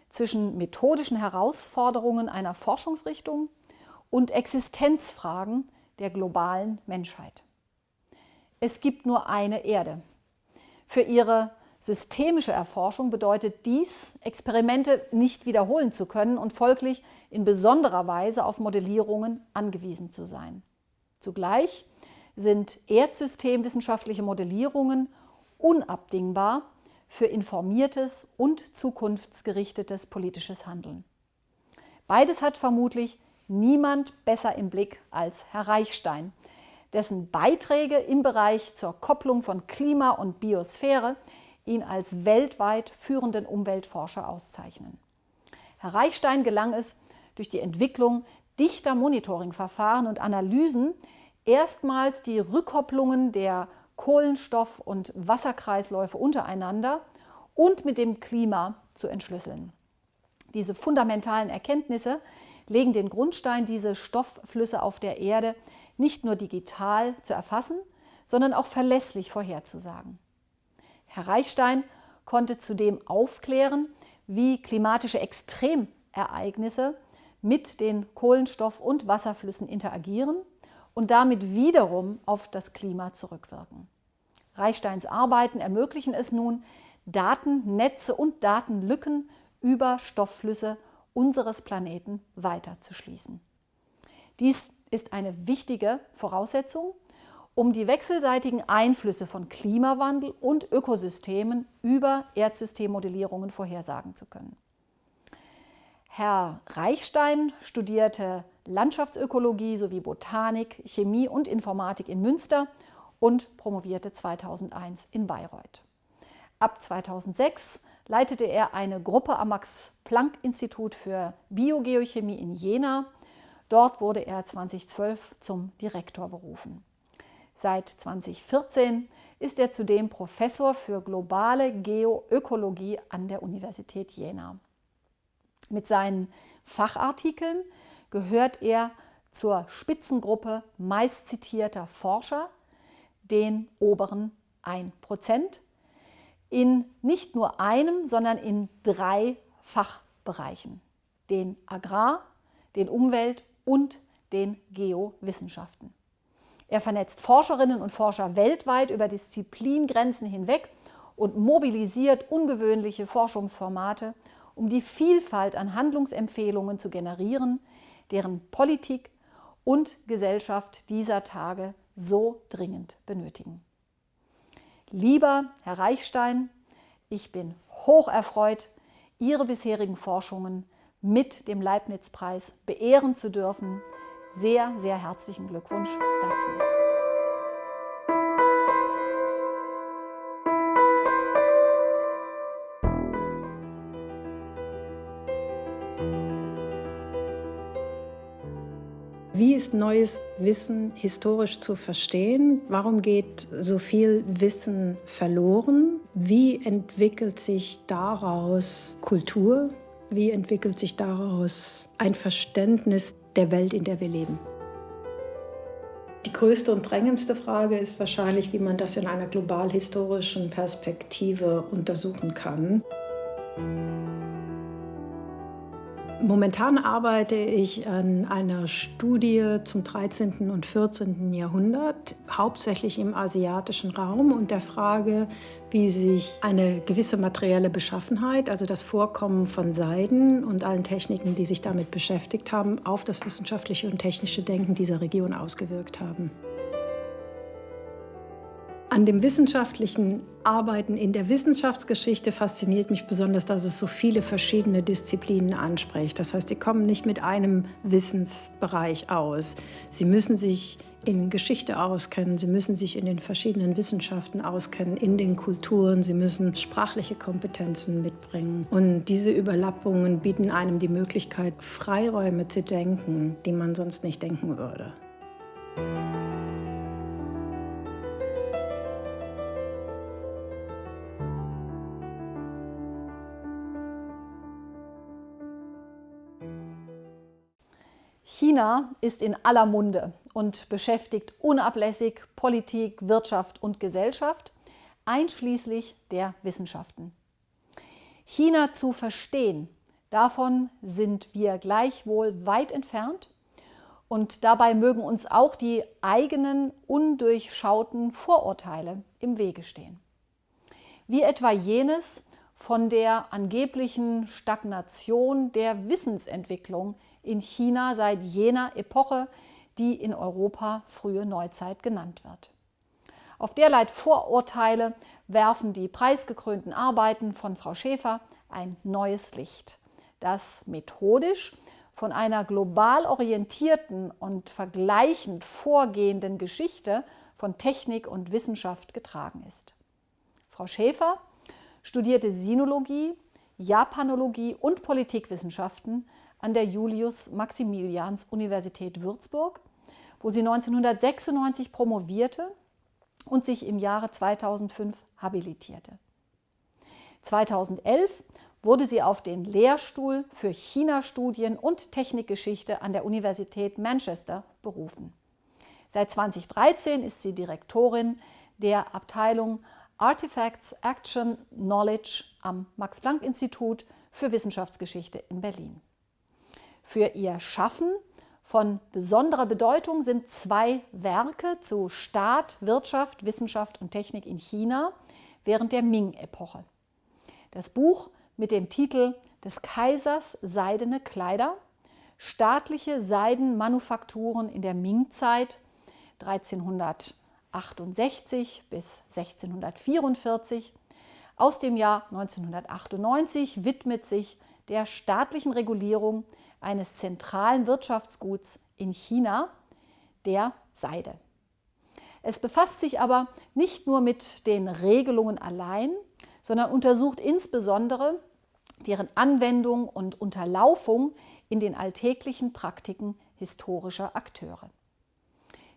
zwischen methodischen Herausforderungen einer Forschungsrichtung und Existenzfragen der globalen Menschheit. Es gibt nur eine Erde. Für ihre systemische Erforschung bedeutet dies, Experimente nicht wiederholen zu können und folglich in besonderer Weise auf Modellierungen angewiesen zu sein. Zugleich sind erdsystemwissenschaftliche Modellierungen unabdingbar für informiertes und zukunftsgerichtetes politisches Handeln. Beides hat vermutlich niemand besser im Blick als Herr Reichstein, dessen Beiträge im Bereich zur Kopplung von Klima und Biosphäre ihn als weltweit führenden Umweltforscher auszeichnen. Herr Reichstein gelang es, durch die Entwicklung dichter Monitoringverfahren und Analysen erstmals die Rückkopplungen der Kohlenstoff- und Wasserkreisläufe untereinander und mit dem Klima zu entschlüsseln. Diese fundamentalen Erkenntnisse legen den Grundstein, diese Stoffflüsse auf der Erde nicht nur digital zu erfassen, sondern auch verlässlich vorherzusagen. Herr Reichstein konnte zudem aufklären, wie klimatische Extremereignisse mit den Kohlenstoff- und Wasserflüssen interagieren und damit wiederum auf das Klima zurückwirken. Reichsteins Arbeiten ermöglichen es nun, Datennetze und Datenlücken über Stoffflüsse unseres Planeten weiterzuschließen. Dies ist eine wichtige Voraussetzung, um die wechselseitigen Einflüsse von Klimawandel und Ökosystemen über Erdsystemmodellierungen vorhersagen zu können. Herr Reichstein studierte Landschaftsökologie sowie Botanik, Chemie und Informatik in Münster und promovierte 2001 in Bayreuth. Ab 2006 leitete er eine Gruppe am Max-Planck-Institut für Biogeochemie in Jena. Dort wurde er 2012 zum Direktor berufen. Seit 2014 ist er zudem Professor für globale Geoökologie an der Universität Jena. Mit seinen Fachartikeln gehört er zur Spitzengruppe meistzitierter Forscher, den oberen 1%, in nicht nur einem, sondern in drei Fachbereichen, den Agrar-, den Umwelt- und den Geowissenschaften. Er vernetzt Forscherinnen und Forscher weltweit über Disziplingrenzen hinweg und mobilisiert ungewöhnliche Forschungsformate, um die Vielfalt an Handlungsempfehlungen zu generieren, deren Politik und Gesellschaft dieser Tage so dringend benötigen. Lieber Herr Reichstein, ich bin hoch erfreut, Ihre bisherigen Forschungen mit dem Leibniz-Preis beehren zu dürfen. Sehr, sehr herzlichen Glückwunsch dazu. Ist neues Wissen historisch zu verstehen? Warum geht so viel Wissen verloren? Wie entwickelt sich daraus Kultur? Wie entwickelt sich daraus ein Verständnis der Welt, in der wir leben? Die größte und drängendste Frage ist wahrscheinlich, wie man das in einer global historischen Perspektive untersuchen kann. Momentan arbeite ich an einer Studie zum 13. und 14. Jahrhundert, hauptsächlich im asiatischen Raum und der Frage, wie sich eine gewisse materielle Beschaffenheit, also das Vorkommen von Seiden und allen Techniken, die sich damit beschäftigt haben, auf das wissenschaftliche und technische Denken dieser Region ausgewirkt haben. An dem wissenschaftlichen Arbeiten in der Wissenschaftsgeschichte fasziniert mich besonders, dass es so viele verschiedene Disziplinen anspricht. Das heißt, sie kommen nicht mit einem Wissensbereich aus. Sie müssen sich in Geschichte auskennen, sie müssen sich in den verschiedenen Wissenschaften auskennen, in den Kulturen, sie müssen sprachliche Kompetenzen mitbringen. Und diese Überlappungen bieten einem die Möglichkeit, Freiräume zu denken, die man sonst nicht denken würde. China ist in aller Munde und beschäftigt unablässig Politik, Wirtschaft und Gesellschaft, einschließlich der Wissenschaften. China zu verstehen, davon sind wir gleichwohl weit entfernt und dabei mögen uns auch die eigenen undurchschauten Vorurteile im Wege stehen. Wie etwa jenes von der angeblichen Stagnation der Wissensentwicklung in China seit jener Epoche, die in Europa frühe Neuzeit genannt wird. Auf derlei Vorurteile werfen die preisgekrönten Arbeiten von Frau Schäfer ein neues Licht, das methodisch von einer global orientierten und vergleichend vorgehenden Geschichte von Technik und Wissenschaft getragen ist. Frau Schäfer studierte Sinologie, Japanologie und Politikwissenschaften an der Julius-Maximilians-Universität Würzburg, wo sie 1996 promovierte und sich im Jahre 2005 habilitierte. 2011 wurde sie auf den Lehrstuhl für China-Studien und Technikgeschichte an der Universität Manchester berufen. Seit 2013 ist sie Direktorin der Abteilung Artifacts Action Knowledge am Max-Planck-Institut für Wissenschaftsgeschichte in Berlin. Für ihr Schaffen von besonderer Bedeutung sind zwei Werke zu Staat, Wirtschaft, Wissenschaft und Technik in China während der Ming-Epoche. Das Buch mit dem Titel des Kaisers Seidene Kleider, staatliche Seidenmanufakturen in der Ming-Zeit 1368 bis 1644 aus dem Jahr 1998 widmet sich der staatlichen Regulierung eines zentralen Wirtschaftsguts in China, der Seide. Es befasst sich aber nicht nur mit den Regelungen allein, sondern untersucht insbesondere deren Anwendung und Unterlaufung in den alltäglichen Praktiken historischer Akteure.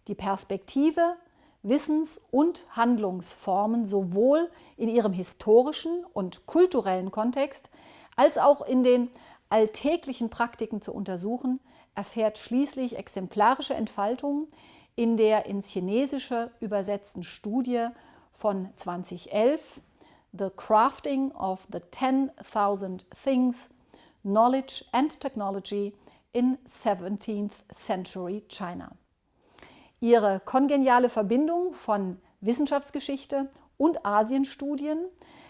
Die Perspektive, Wissens- und Handlungsformen sowohl in ihrem historischen und kulturellen Kontext als auch in den alltäglichen Praktiken zu untersuchen, erfährt schließlich exemplarische Entfaltung in der ins Chinesische übersetzten Studie von 2011 The Crafting of the 10,000 Things, Knowledge and Technology in 17th Century China. Ihre kongeniale Verbindung von Wissenschaftsgeschichte und Asienstudien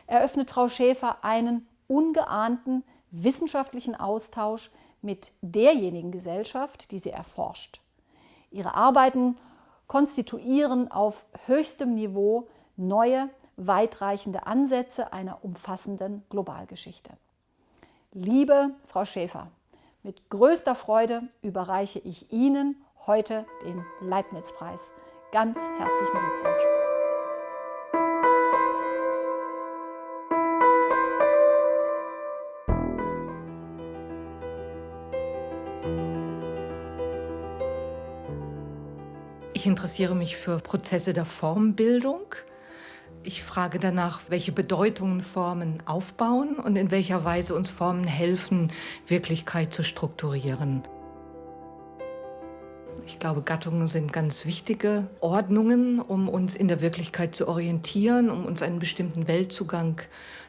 eröffnet Frau Schäfer einen ungeahnten wissenschaftlichen Austausch mit derjenigen Gesellschaft, die sie erforscht. Ihre Arbeiten konstituieren auf höchstem Niveau neue, weitreichende Ansätze einer umfassenden Globalgeschichte. Liebe Frau Schäfer, mit größter Freude überreiche ich Ihnen heute den Leibniz-Preis. Ganz herzlichen Glückwunsch. Interessiere mich für Prozesse der Formbildung. Ich frage danach, welche Bedeutungen Formen aufbauen und in welcher Weise uns Formen helfen, Wirklichkeit zu strukturieren. Ich glaube, Gattungen sind ganz wichtige Ordnungen, um uns in der Wirklichkeit zu orientieren, um uns einen bestimmten Weltzugang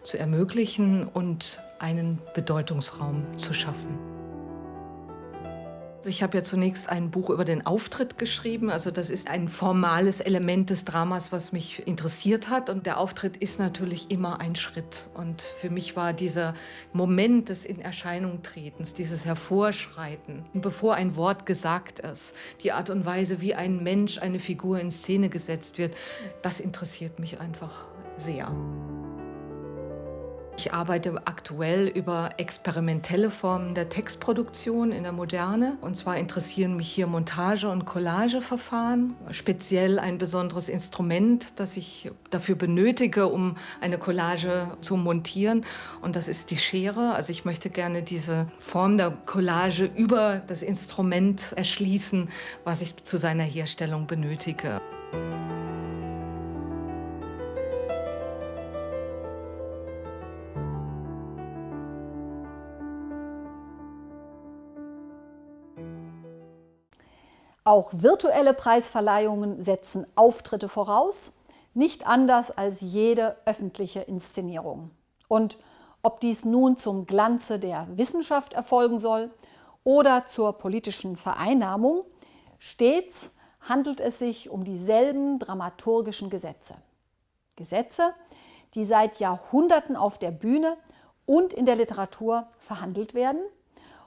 zu ermöglichen und einen Bedeutungsraum zu schaffen. Ich habe ja zunächst ein Buch über den Auftritt geschrieben. Also das ist ein formales Element des Dramas, was mich interessiert hat. Und der Auftritt ist natürlich immer ein Schritt. Und für mich war dieser Moment des in Erscheinung tretens, dieses Hervorschreiten, bevor ein Wort gesagt ist, die Art und Weise, wie ein Mensch, eine Figur in Szene gesetzt wird, das interessiert mich einfach sehr. Ich arbeite aktuell über experimentelle Formen der Textproduktion in der Moderne. Und zwar interessieren mich hier Montage- und Collageverfahren, speziell ein besonderes Instrument, das ich dafür benötige, um eine Collage zu montieren. Und das ist die Schere. Also ich möchte gerne diese Form der Collage über das Instrument erschließen, was ich zu seiner Herstellung benötige. Auch virtuelle Preisverleihungen setzen Auftritte voraus, nicht anders als jede öffentliche Inszenierung. Und ob dies nun zum Glanze der Wissenschaft erfolgen soll oder zur politischen Vereinnahmung, stets handelt es sich um dieselben dramaturgischen Gesetze. Gesetze, die seit Jahrhunderten auf der Bühne und in der Literatur verhandelt werden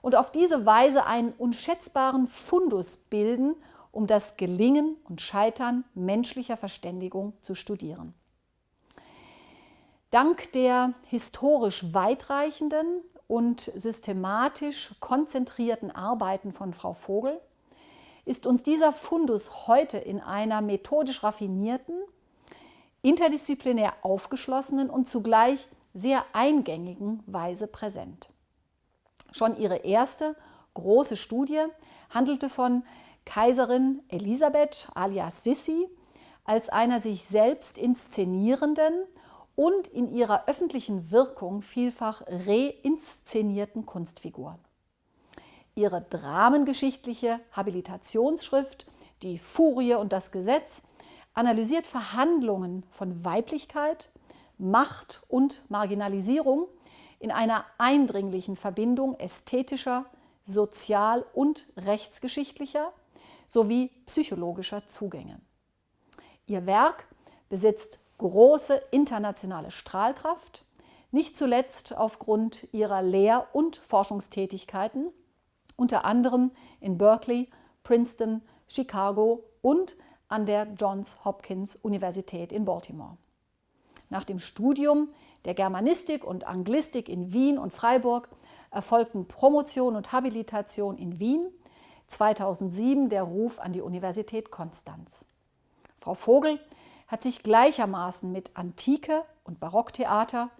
und auf diese Weise einen unschätzbaren Fundus bilden, um das Gelingen und Scheitern menschlicher Verständigung zu studieren. Dank der historisch weitreichenden und systematisch konzentrierten Arbeiten von Frau Vogel ist uns dieser Fundus heute in einer methodisch raffinierten, interdisziplinär aufgeschlossenen und zugleich sehr eingängigen Weise präsent. Schon ihre erste große Studie handelte von Kaiserin Elisabeth alias Sissi als einer sich selbst inszenierenden und in ihrer öffentlichen Wirkung vielfach reinszenierten Kunstfigur. Ihre dramengeschichtliche Habilitationsschrift Die Furie und das Gesetz analysiert Verhandlungen von Weiblichkeit, Macht und Marginalisierung in einer eindringlichen Verbindung ästhetischer, sozial- und rechtsgeschichtlicher sowie psychologischer Zugänge. Ihr Werk besitzt große internationale Strahlkraft, nicht zuletzt aufgrund ihrer Lehr- und Forschungstätigkeiten, unter anderem in Berkeley, Princeton, Chicago und an der Johns Hopkins Universität in Baltimore. Nach dem Studium der Germanistik und Anglistik in Wien und Freiburg erfolgten Promotion und Habilitation in Wien, 2007 der Ruf an die Universität Konstanz. Frau Vogel hat sich gleichermaßen mit Antike und Barocktheater,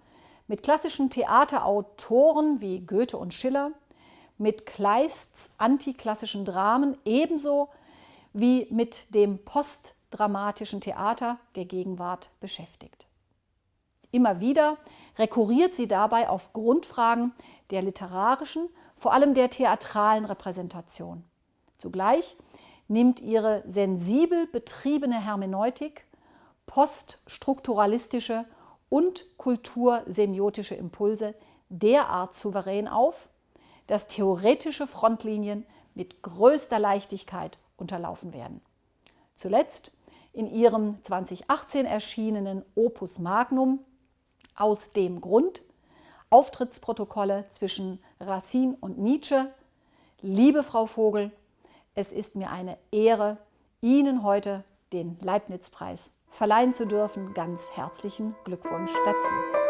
mit klassischen Theaterautoren wie Goethe und Schiller, mit Kleists antiklassischen Dramen ebenso wie mit dem postdramatischen Theater der Gegenwart beschäftigt. Immer wieder rekurriert sie dabei auf Grundfragen der literarischen, vor allem der theatralen Repräsentation. Zugleich nimmt ihre sensibel betriebene Hermeneutik poststrukturalistische und kultursemiotische Impulse derart souverän auf, dass theoretische Frontlinien mit größter Leichtigkeit unterlaufen werden. Zuletzt in ihrem 2018 erschienenen Opus Magnum aus dem Grund Auftrittsprotokolle zwischen Racine und Nietzsche. Liebe Frau Vogel, es ist mir eine Ehre, Ihnen heute den Leibniz-Preis verleihen zu dürfen. Ganz herzlichen Glückwunsch dazu.